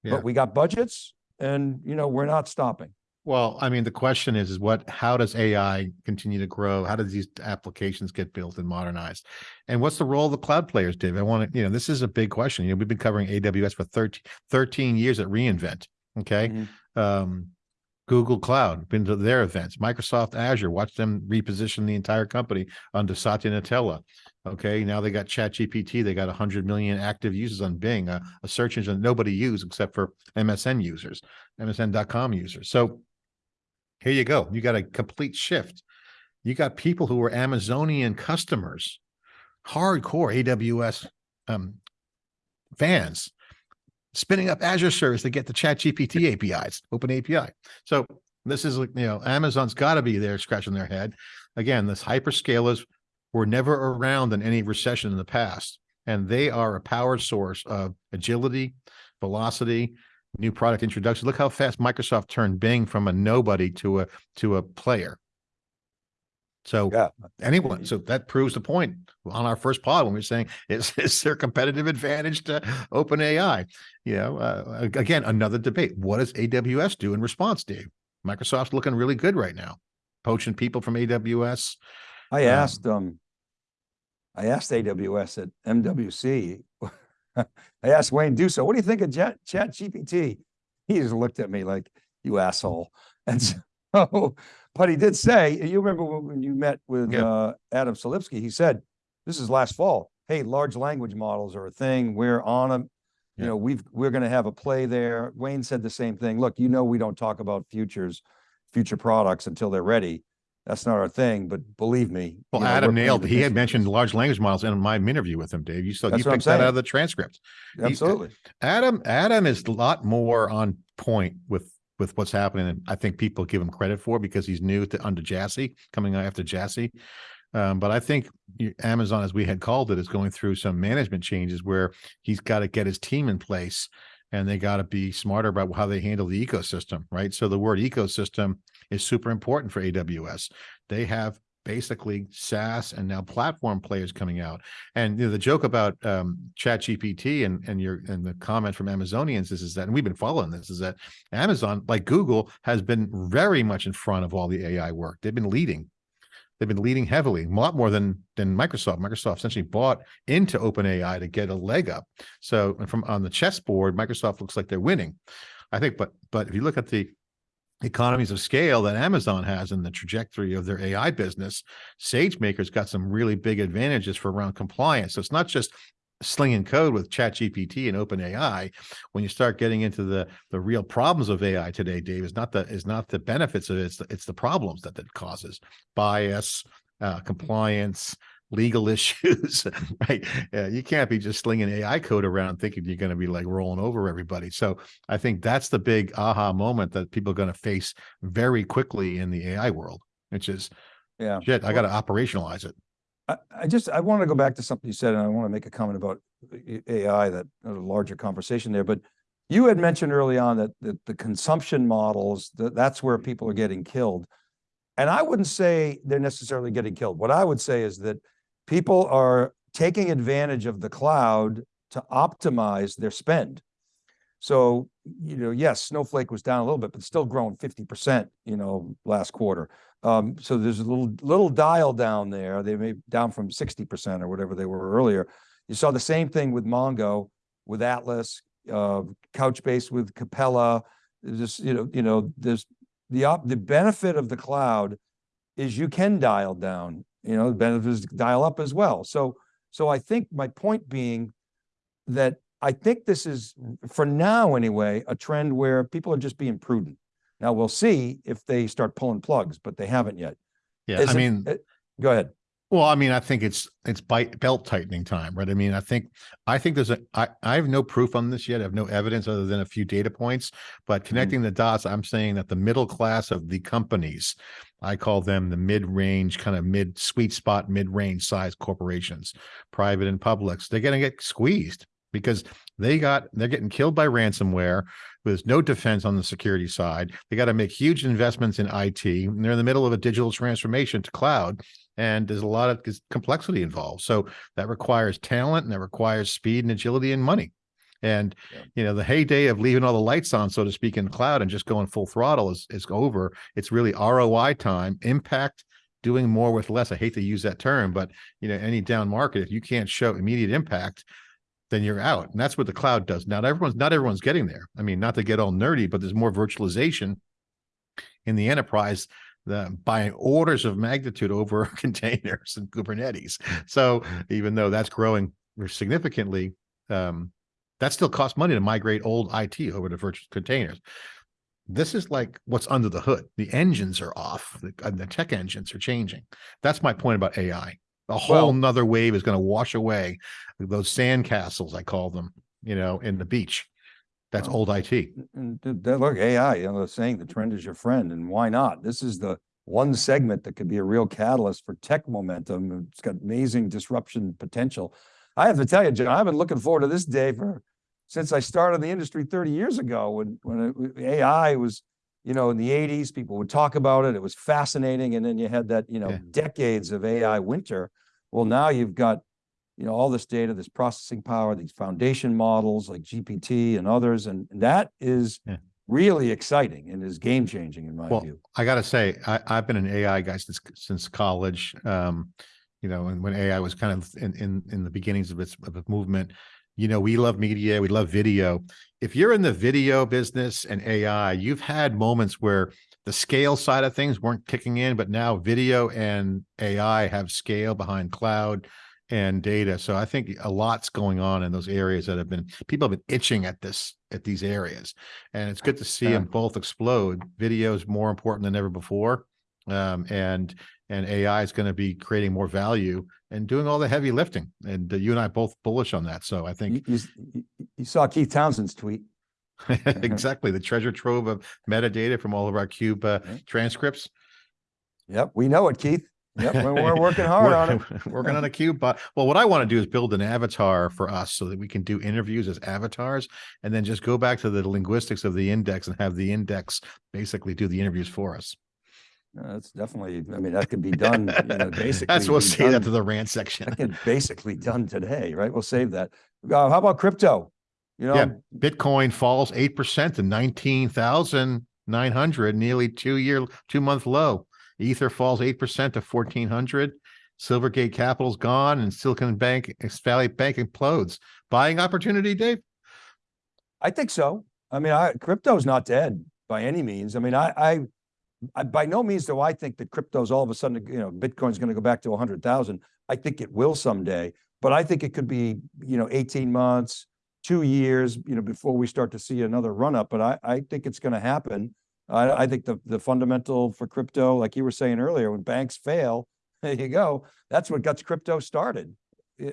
Yeah. But we got budgets and, you know, we're not stopping. Well, I mean, the question is, is what, how does AI continue to grow? How does these applications get built and modernized? And what's the role of the cloud players, Dave? I want to, you know, this is a big question. You know, we've been covering AWS for 13, 13 years at reInvent. Okay. Mhm. Um, Google Cloud, been to their events, Microsoft Azure, watch them reposition the entire company under Satya Nadella. Okay, now they got ChatGPT, they got hundred million active users on Bing, a, a search engine nobody used except for MSN users, MSN.com users. So here you go. You got a complete shift. You got people who are Amazonian customers, hardcore AWS um, fans, spinning up Azure service to get the Chat GPT APIs, open API. So this is you know, Amazon's got to be there scratching their head. Again, this hyperscalers were never around in any recession in the past, and they are a power source of agility, velocity, new product introduction. Look how fast Microsoft turned Bing from a nobody to a to a player. So Yeah. anyone, so that proves the point on our first pod when we are saying is is there competitive advantage to open AI? You know, uh, again, another debate. What does AWS do in response, Dave? Microsoft's looking really good right now, poaching people from AWS. I Um, asked, um, I asked AWS at MWC. I asked Wayne Duso, what do you think of Chat, Chat GPT? He just looked at me like, you asshole. And so, but he did say, you remember when you met with, Yeah. uh, Adam Selipsky, he said, this is last fall. Hey, large language models are a thing. We're on them. You Yeah. know, we've, we're going to have a play there. Wayne said the same thing. Look, you know, we don't talk about futures, future products until they're ready. That's not our thing, but believe me. Well, you know, Adam nailed. He had mentioned large language models in my interview with him, Dave. You saw you That's I'm picked that out of the transcript. Absolutely. Adam, Adam is a lot more on point with with what's happening, and I think people give him credit for because he's new to under Jassy, coming after Jassy. Um, but I think Amazon, as we had called it, is going through some management changes where he's got to get his team in place, and they got to be smarter about how they handle the ecosystem, right? So the word ecosystem is super important for AWS. They have basically SaaS and now platform players coming out. And you know, the joke about um, Chat GPT and and your and the comment from Amazonians is, is that, and we've been following this, is that Amazon, like Google, has been very much in front of all the AI work. They've been leading. They've been leading heavily, a lot more than than Microsoft. Microsoft essentially bought into OpenAI to get a leg up. So from on the chessboard, Microsoft looks like they're winning. I think, but but if you look at the economies of scale that Amazon has in the trajectory of their AI business, SageMaker's got some really big advantages for around compliance. So it's not just slinging code with ChatGPT and OpenAI. When you start getting into the the real problems of AI today, Dave, is not the is not the benefits of it, it's the, it's the problems that it causes: bias, uh, compliance, legal issues, right? Yeah, you can't be just slinging AI code around thinking you're going to be like rolling over everybody. So I think that's the big aha moment that people are going to face very quickly in the AI world, which is Yeah. shit, I got to operationalize it. I, I just, I want to go back to something you said, and I want to make a comment about uh, AI that, a larger conversation there, but you had mentioned early on that, that the consumption models, that, that's where people are getting killed. And I wouldn't say they're necessarily getting killed. What I would say is that people are taking advantage of the cloud to optimize their spend. So, you know, yes, Snowflake was down a little bit, but still growing fifty percent, you know, last quarter. Um, so there's a little, little dial down there. They may down from sixty percent or whatever they were earlier. You saw the same thing with Mongo, with Atlas, uh, Couchbase with Capella. Just, you know, you know, there's the op, the benefit of the cloud is you can dial down, you know, the benefits dial up as well. So, so I think my point being that I think this is, for now anyway, a trend where people are just being prudent. Now we'll see if they start pulling plugs, but they haven't yet. Yeah, I it- mean, uh, Go ahead. Well, I mean, I think it's it's bite belt tightening time, right? I mean, I think I think there's a I I have no proof on this yet. I have no evidence other than a few data points, but mm. connecting the dots, I'm saying that the middle class of the companies, I call them the mid-range, kind of mid sweet spot, mid-range size corporations, private and publics, they're gonna get squeezed because they got they're getting killed by ransomware. There's no defense on the security side. They got to make huge investments in IT. And they're in the middle of a digital transformation to cloud and there's a lot of complexity involved. So that requires talent and that requires speed and agility and money. And Yeah. you know, the heyday of leaving all the lights on, so to speak, in the cloud and just going full throttle is is over. It's really ROI time, impact, doing more with less. I hate to use that term, but you know, any down market, if you can't show immediate impact, then you're out. And that's what the cloud does. Not everyone's not everyone's getting there. I mean, not to get all nerdy, but there's more virtualization in the enterprise the, by orders of magnitude over containers and Kubernetes. So even though that's growing significantly, um, that still costs money to migrate old IT over to virtual containers. This is like what's under the hood. The engines are off. The, uh, the tech engines are changing. That's my point about AI. A whole Well- nother wave is going to wash away those sand castles, I call them, you know, in the beach. That's old IT. And th- th- look, AI, you know, they're saying the trend is your friend and why not? This is the one segment that could be a real catalyst for tech momentum. It's got amazing disruption potential. I have to tell you, John, I've been looking forward to this day for, since I started the industry thirty years ago, when, when it AI was, you know, in the eighties, people would talk about it. It was fascinating. And then you had that, you know, Yeah. decades of AI winter. Well, now you've got, you know, all this data, this processing power, these foundation models like GPT and others, and that is Yeah. really exciting and is game changing in my Well, view. I gotta say, I, I've been an AI guy since since college. Um, you know, and when AI was kind of in in in the beginnings of its of its movement, you know, we love media, we love video. If you're in the video business and AI, you've had moments where the scale side of things weren't kicking in, but now video and AI have scale behind cloud and data. So I think a lot's going on in those areas that have been people have been itching at this at these areas, and it's good to see them both explode. Video is more important than ever before, um, and and AI is going to be creating more value and doing all the heavy lifting. And uh, you and I both bullish on that. So I think you you- you saw Keith Townsend's tweet. exactly the treasure trove of metadata from all of our cube uh, transcripts. Yep, we know it, Keith. Yep, we're, working hard on it. Working on a cube. But well, what I want to do is build an avatar for us so that we can do interviews as avatars and then just go back to the linguistics of the index and have the index basically do the interviews for us. Uh, That's definitely, I mean, that could be done, you know, basically. That's we'll say that to the rant section. That could basically done today, right? We'll save that. Uh, how about crypto? You know, Yeah. Bitcoin falls 8% to 19,900, nearly two year, two month low. Ether falls 8% to 1400. Silvergate Capital's gone and Silicon Bank, Valley Bank implodes. Buying opportunity, Dave? I think so. I mean, I, crypto's not dead. by any means. I mean, I, I, I, by no means do I think that crypto's all of a sudden, you know, Bitcoin's gonna go back to a hundred thousand. I think it will someday, but I think it could be, you know, eighteen months, two years, you know, before we start to see another run up, but I, I think it's gonna happen. I, think the, the fundamental for crypto, like you were saying earlier, when banks fail, there you go. That's what got crypto started.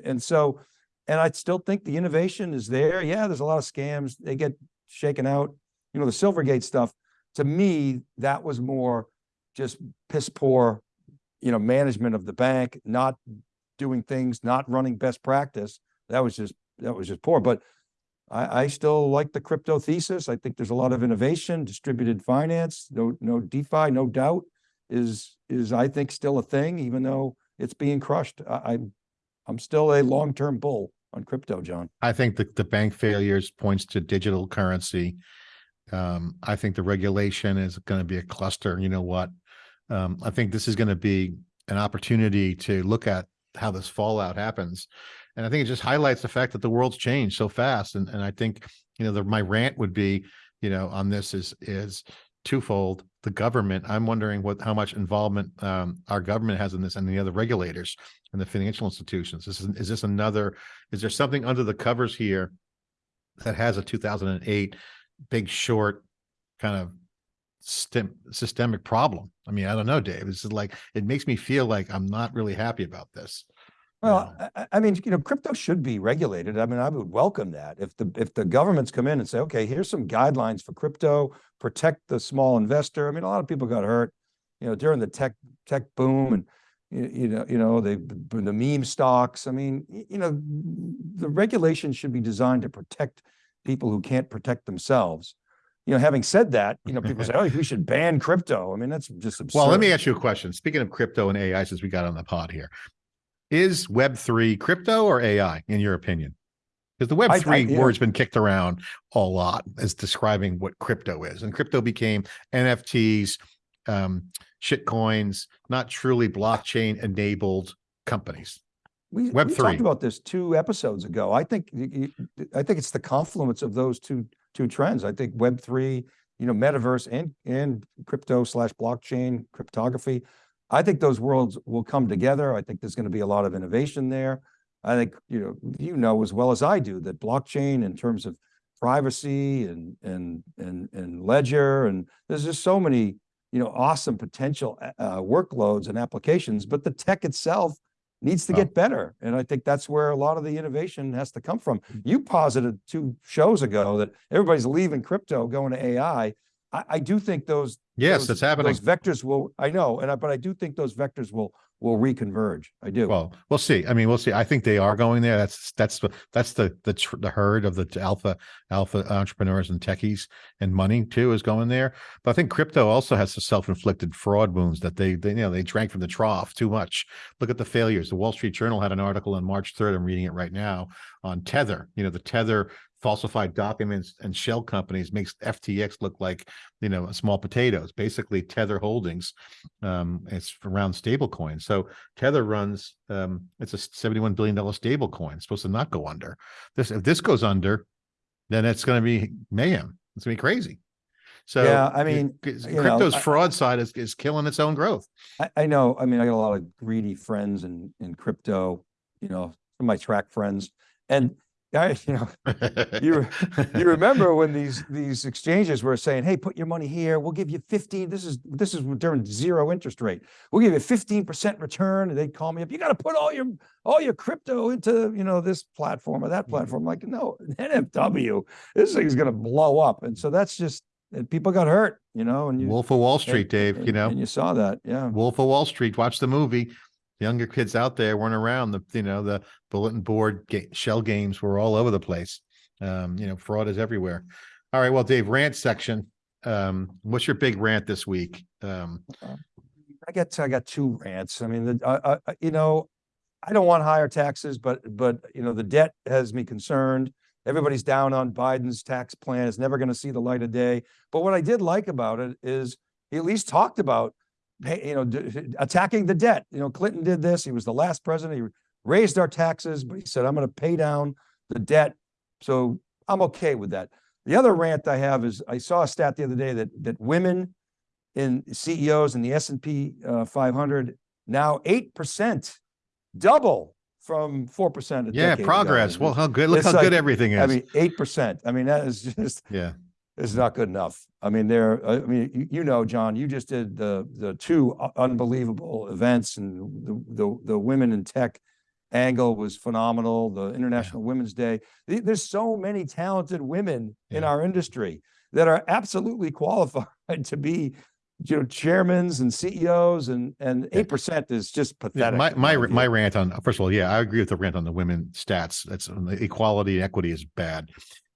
And so, and I still think the innovation is there. Yeah, there's a lot of scams. They get shaken out. You know, the Silvergate stuff, to me, that was more just piss poor, you know, management of the bank, not doing things, not running best practice. That was just, that was just poor. But I, I still like the crypto thesis. I think there's a lot of innovation, distributed finance, no, no DeFi, no doubt is, is I think still a thing, even though it's being crushed. I, I'm, I'm still a long-term bull on crypto, John. I think the, the bank failures points to digital currency. Um, I think the regulation is going to be a cluster. You know what? Um, I think this is going to be an opportunity to look at how this fallout happens. And I think it just highlights the fact that the world's changed so fast. And, and I think, you know, the, my rant would be, you know, on this is, is twofold. The government, I'm wondering what, how much involvement, um, our government has in this and the other regulators and the financial institutions. Is, is this another, is there something under the covers here that has a two thousand and eight big short kind of stem, systemic problem? I mean, I don't know, Dave. This is like, it makes me feel like I'm not really happy about this. Well, I, I- I mean, you know, crypto should be regulated. I mean, I would welcome that. If the, if the governments come in and say, okay, here's some guidelines for crypto, protect the small investor. I mean, a lot of people got hurt, you know, during the tech, tech boom and, you, you know, you know, they, the meme stocks. I mean, you know, the regulation should be designed to protect people who can't protect themselves. You know, having said that, you know, people say, oh, we should ban crypto. I mean, that's just absurd. Well, let me ask you a question. Speaking of crypto and AI, since we got on the pod here, is Web three crypto or AI in your opinion? Because the Web I- I- yeah. word's been kicked around a lot as describing what crypto is, and crypto became NFTs, um, shit coins, not truly blockchain enabled companies. We, Web we talked about this two episodes ago. I think, I think it's the confluence of those two, two trends. I think Web three, you know, metaverse and, and crypto slash blockchain cryptography. I think those worlds will come together. I think there's going to be a lot of innovation there. I think, you know, you know as well as I do that blockchain in terms of privacy and, and, and, and ledger, and there's just so many, you know, awesome potential uh, workloads and applications, but the tech itself needs to Well- get better. And I think that's where a lot of the innovation has to come from. You posited two shows ago that everybody's leaving crypto, going to AI. I, I do think those. Yes, those- that's happening. Those vectors will, I know, and I, but I do think those vectors will, will reconverge. I do. Well, we'll see. I mean, we'll see. I think they are going there. That's that's the that's the the the herd of the alpha alpha entrepreneurs and techies and money too is going there. But I think crypto also has the self-inflicted fraud wounds that they they you know they drank from the trough too much. Look at the failures. The Wall Street Journal had an article on March 3rd. I'm reading it right now on Tether. You know, the Tether falsified documents and shell companies makes FTX look like, you know, small potatoes. Basically, Tether Holdings um, it's around stable coins. So Tether runs, um, it's a $71 billion stablecoin. it's supposed to not go under. This, if this goes under, then it's going to be mayhem. It's gonna be crazy. So Yeah, I mean, c- you know, crypto's I- fraud side is, is killing its own growth. I, I know, I mean, I got a lot of greedy friends in, in crypto, you know, some of my track friends. And I, you know, You you remember when these, these exchanges were saying, hey, put your money here, we'll give you fifteen, this is, this is during zero interest rate. We'll give you fifteen percent return, and they'd call me up, you gotta put all your, all your crypto into, you know, this platform or that mm-hmm. platform. Like, no, NFW, this thing's gonna blow up. And so that's just, and people got hurt, you know, and you. Wolf of Wall and- Street, Dave, you know, And you saw that, yeah. Wolf of Wall Street, watch the movie. Younger kids out there weren't around the, you know, the bulletin board ga- shell games were all over the place. Um, you know, fraud is everywhere. All right, well, Dave, rant section. Um, what's your big rant this week? Um, I got, I got two rants. I mean, the, I, I, you know, I don't want higher taxes, but, but, you know, the debt has me concerned. Everybody's down on Biden's tax plan. It's never gonna see the light of day. But what I did like about it is he at least talked about, you know, d- attacking the debt. You know, Clinton did this. He was the last president. He raised our taxes, but he said, I'm gonna pay down the debt. So I'm okay with that. The other rant I have is, I saw a stat the other day that, that women in CEOs in the S and P uh, five hundred, now eight percent, double from four percent. Yeah, progress. Well, how good, look It's how like- good everything is. I mean, eight percent. I mean, that is just, Yeah. is not good enough. I mean, there, I mean, you, you know, John, you just did the, the two unbelievable events and the, the, the women in tech angle was phenomenal, the International Women's Day. There's so many talented women in our industry that are absolutely qualified to be, you know, chairmans and CEOs and, and Yeah. eight percent is just Yeah, pathetic. my, my, my rant on, first of all, yeah, I agree with the rant on the women stats. That's um, equality and equity is bad.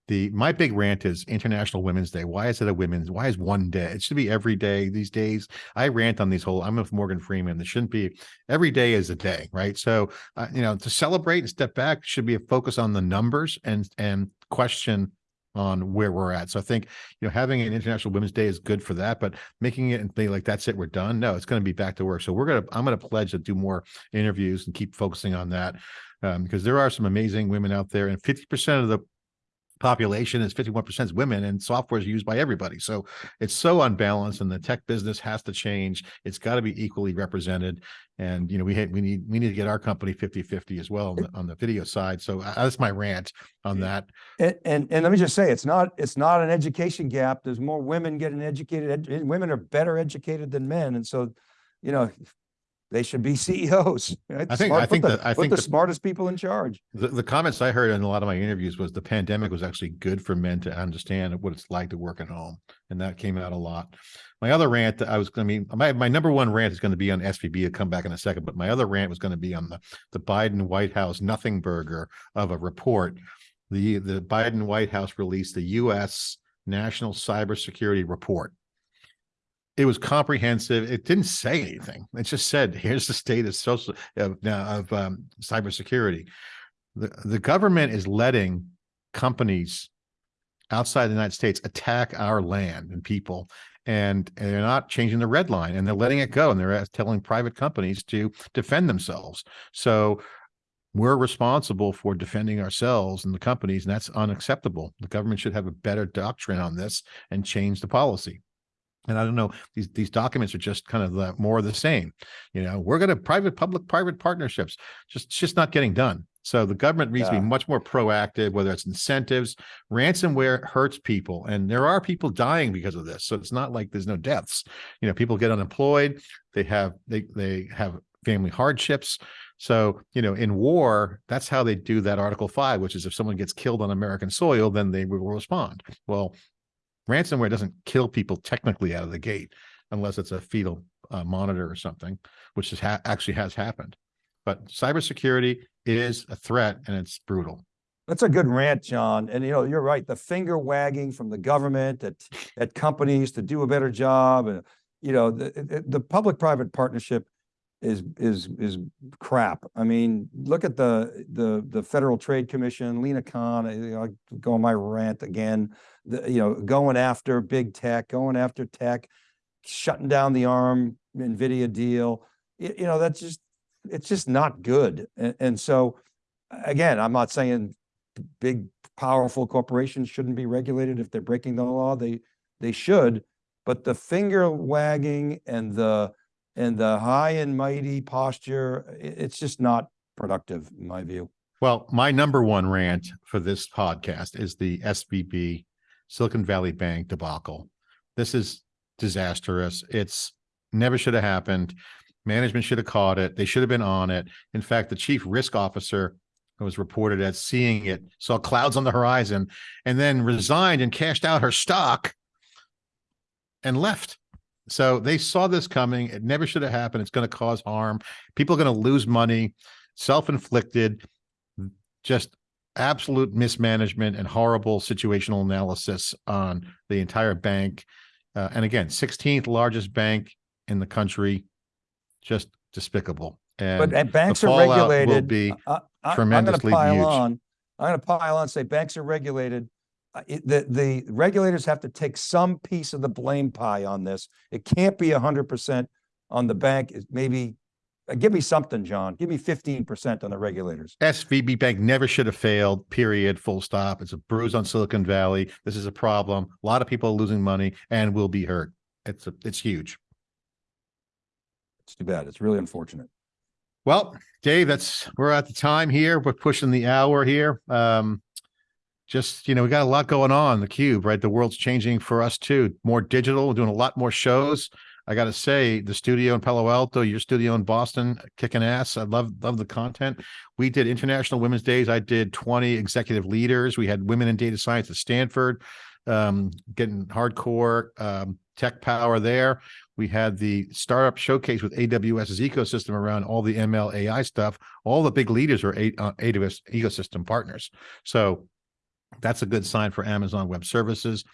The, my big rant is International Women's Day. Why is it a women's, why is one day? It should be every day these days. I rant on these whole, I'm with Morgan Freeman. It shouldn't be, every day is a day, right? So, uh, you know, to celebrate and step back should be a focus on the numbers and, and question on where we're at. So I think, you know, having an International Women's Day is good for that, but making it and be like, that's it, we're done. No, it's going to be back to work. So we're going to, I'm going to pledge to do more interviews and keep focusing on that. Um, because there are some amazing women out there and 50% of the population is 51% is women and software is used by everybody. So it's so unbalanced and the tech business has to change. It's got to be equally represented. And, you know, we had, we need, we need to get our company 50, 50 as well on the, on the video side. So uh, that's my rant on that. And, and, and let me just say, it's not, it's not an education gap. There's more women getting educated. ed- Women are better educated than men. And so, you know, they should be CEOs. right? I think- Smart- I put think the- that- I put think the that- smartest people in charge. The, the comments I heard in a lot of my interviews was the pandemic was actually good for men to understand what it's like to work at home. And that came out a lot. My other rant, that I was going to be, my, my number one rant is going to be on SVB. I'll come back in a second, but my other rant was going to be on the, the Biden White House nothing burger of a report. The, the Biden White House released the US National Cybersecurity Report. It was comprehensive. It didn't say anything. It just said, here's the state of social, of, of um, cybersecurity the, the government is letting companies outside the United States attack our land and people. And, and they're not changing the red line and they're letting it go. And they're uh, telling private companies to defend themselves. So we're responsible for defending ourselves and the companies, and that's unacceptable. The government should have a better doctrine on this and change the policy. And I don't know, these, these documents are just kind of the, more of the same. You know, we're going to private, public, private partnerships, just, it's just not getting done. So the government needs to be much more proactive, whether it's incentives, ransomware hurts people. And there are people dying because of this. So it's not like there's no deaths. You know, people get unemployed, they have, they, they have family hardships. So, you know, in war, that's how they do that Article Five, which is if someone gets killed on American soil, then they will respond. Well, ransomware doesn't kill people technically out of the gate unless it's a fetal uh, monitor or something, which is ha- actually has happened. But cybersecurity is a threat and it's brutal. That's a good rant, John. And you know, you're right. The finger wagging from the government at, at companies to do a better job. And, you know, the, the, public-private partnership is, is, is crap. I mean, look at the, the, the Federal Trade Commission, Lina Khan, eh, know, I go on my rant again. The, you know, going after big tech, going after tech, shutting down the ARM NVIDIA deal. You, you know, that's just, it's just not good. And, and so, again, I'm not saying big, powerful corporations shouldn't be regulated if they're breaking the law. They, they should. But the finger wagging and the, and the high and mighty posture, it's just not productive, in my view. Well, my number one rant for this podcast is the SVB Silicon Valley Bank debacle. This is disastrous. It's never should have happened. Management should have caught it. They should have been on it. In fact, the chief risk officer was reported as seeing it, saw clouds on the horizon, and then resigned and cashed out her stock and left. So they saw this coming. It never should have happened. It's going to cause harm. People are going to lose money, self-inflicted, just absolute mismanagement and horrible situational analysis on the entire bank. Uh, and again, 16th largest bank in the country, just despicable. But And and banks are regulated. will be I- I- I- I'm gonna tremendously pile huge. on. I'm gonna pile on, and say banks are regulated. Uh, it- The, the regulators have to take some piece of the blame pie on this. It can't be hundred percent on the bank. It's maybe uh, give me something, John. Give me fifteen percent on the regulators. SVB Bank never should have failed, period, full stop. It's a bruise on Silicon Valley. This is a problem. A lot of people are losing money and will be hurt. It's, a it's huge. It's too bad. It's really unfortunate. Well, Dave, that's, we're at the time here. We're pushing the hour here. Um, just, you know, we got a lot going on, the cube, right? The world's changing for us too. More digital, we're doing a lot more shows. I gotta say, the studio in Palo Alto, your studio in Boston, kicking ass. I love, love the content. We did International Women's Days. I did 20 executive leaders. We had women in data science at Stanford, um, getting hardcore, um, tech power there. We had the startup showcase with AWS's ecosystem around all the ML AI stuff. All the big leaders are A- uh, AWS ecosystem partners. So that's a good sign for Amazon Web Services.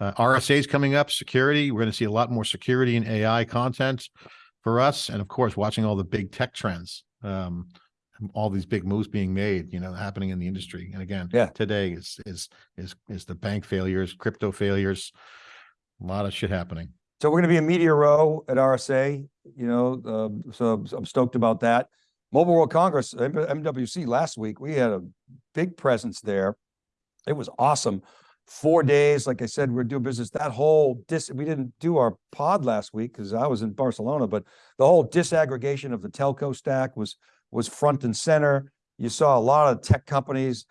Uh, RSA is coming up, security. We're going to see a lot more security and AI content for us. And of course, watching all the big tech trends, um, all these big moves being made, you know, happening in the industry. And again, Yeah. today is, is, is, is the bank failures, crypto failures, a lot of shit happening. So we're gonna be a Media Row at RSA, you know, um, so I'm stoked about that. Mobile World Congress, MWC last week, we had a big presence there. It was awesome. Four days, like I said, we're doing business. That whole dis, we didn't do our pod last week because I was in Barcelona, but the whole disaggregation of the telco stack was, was front and center. You saw a lot of tech companies,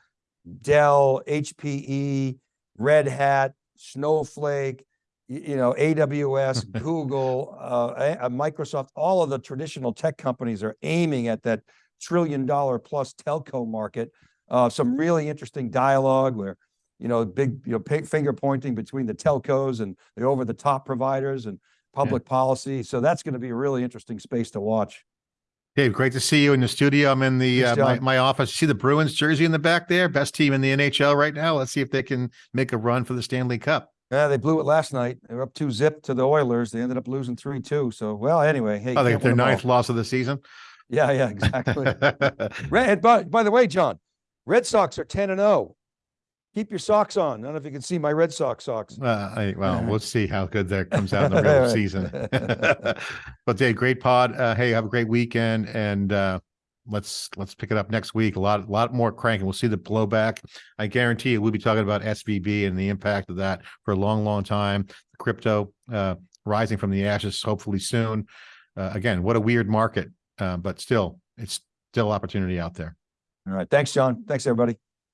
Dell, HPE, Red Hat, Snowflake, you know, AWS, Google, uh, uh, Microsoft, all of the traditional tech companies are aiming at that trillion dollar plus telco market. Uh, some really interesting dialogue where, you know, big, you know, finger pointing between the telcos and the over the top providers and public policy. So that's going to be a really interesting space to watch. Dave, great to see you in the studio. I'm in the, uh, my, my office. See the Bruins jersey in the back there? Best team in the NHL right now. Let's see if they can make a run for the Stanley Cup. Yeah, they blew it last night. They were up two zip to the Oilers. They ended up losing three two. So, well, anyway, hey. Oh, they got their 'em all. ninth loss of the season. Yeah, yeah, exactly. Red, by, by the way, John, Red Sox are ten and oh. Keep your socks on. I don't know if you can see my Red Sox socks. Uh, I, well, we'll see how good that comes out in the real season. But Dave, great pod. Uh, hey, have a great weekend and, uh, let's, let's pick it up next week. A lot, a lot more cranking. We'll see the blowback. I guarantee you, we'll be talking about SVB and the impact of that for a long, long time. Crypto, uh, rising from the ashes, hopefully soon. Uh, again, what a weird market, uh, but still, it's still opportunity out there. All right. Thanks, John. Thanks, everybody.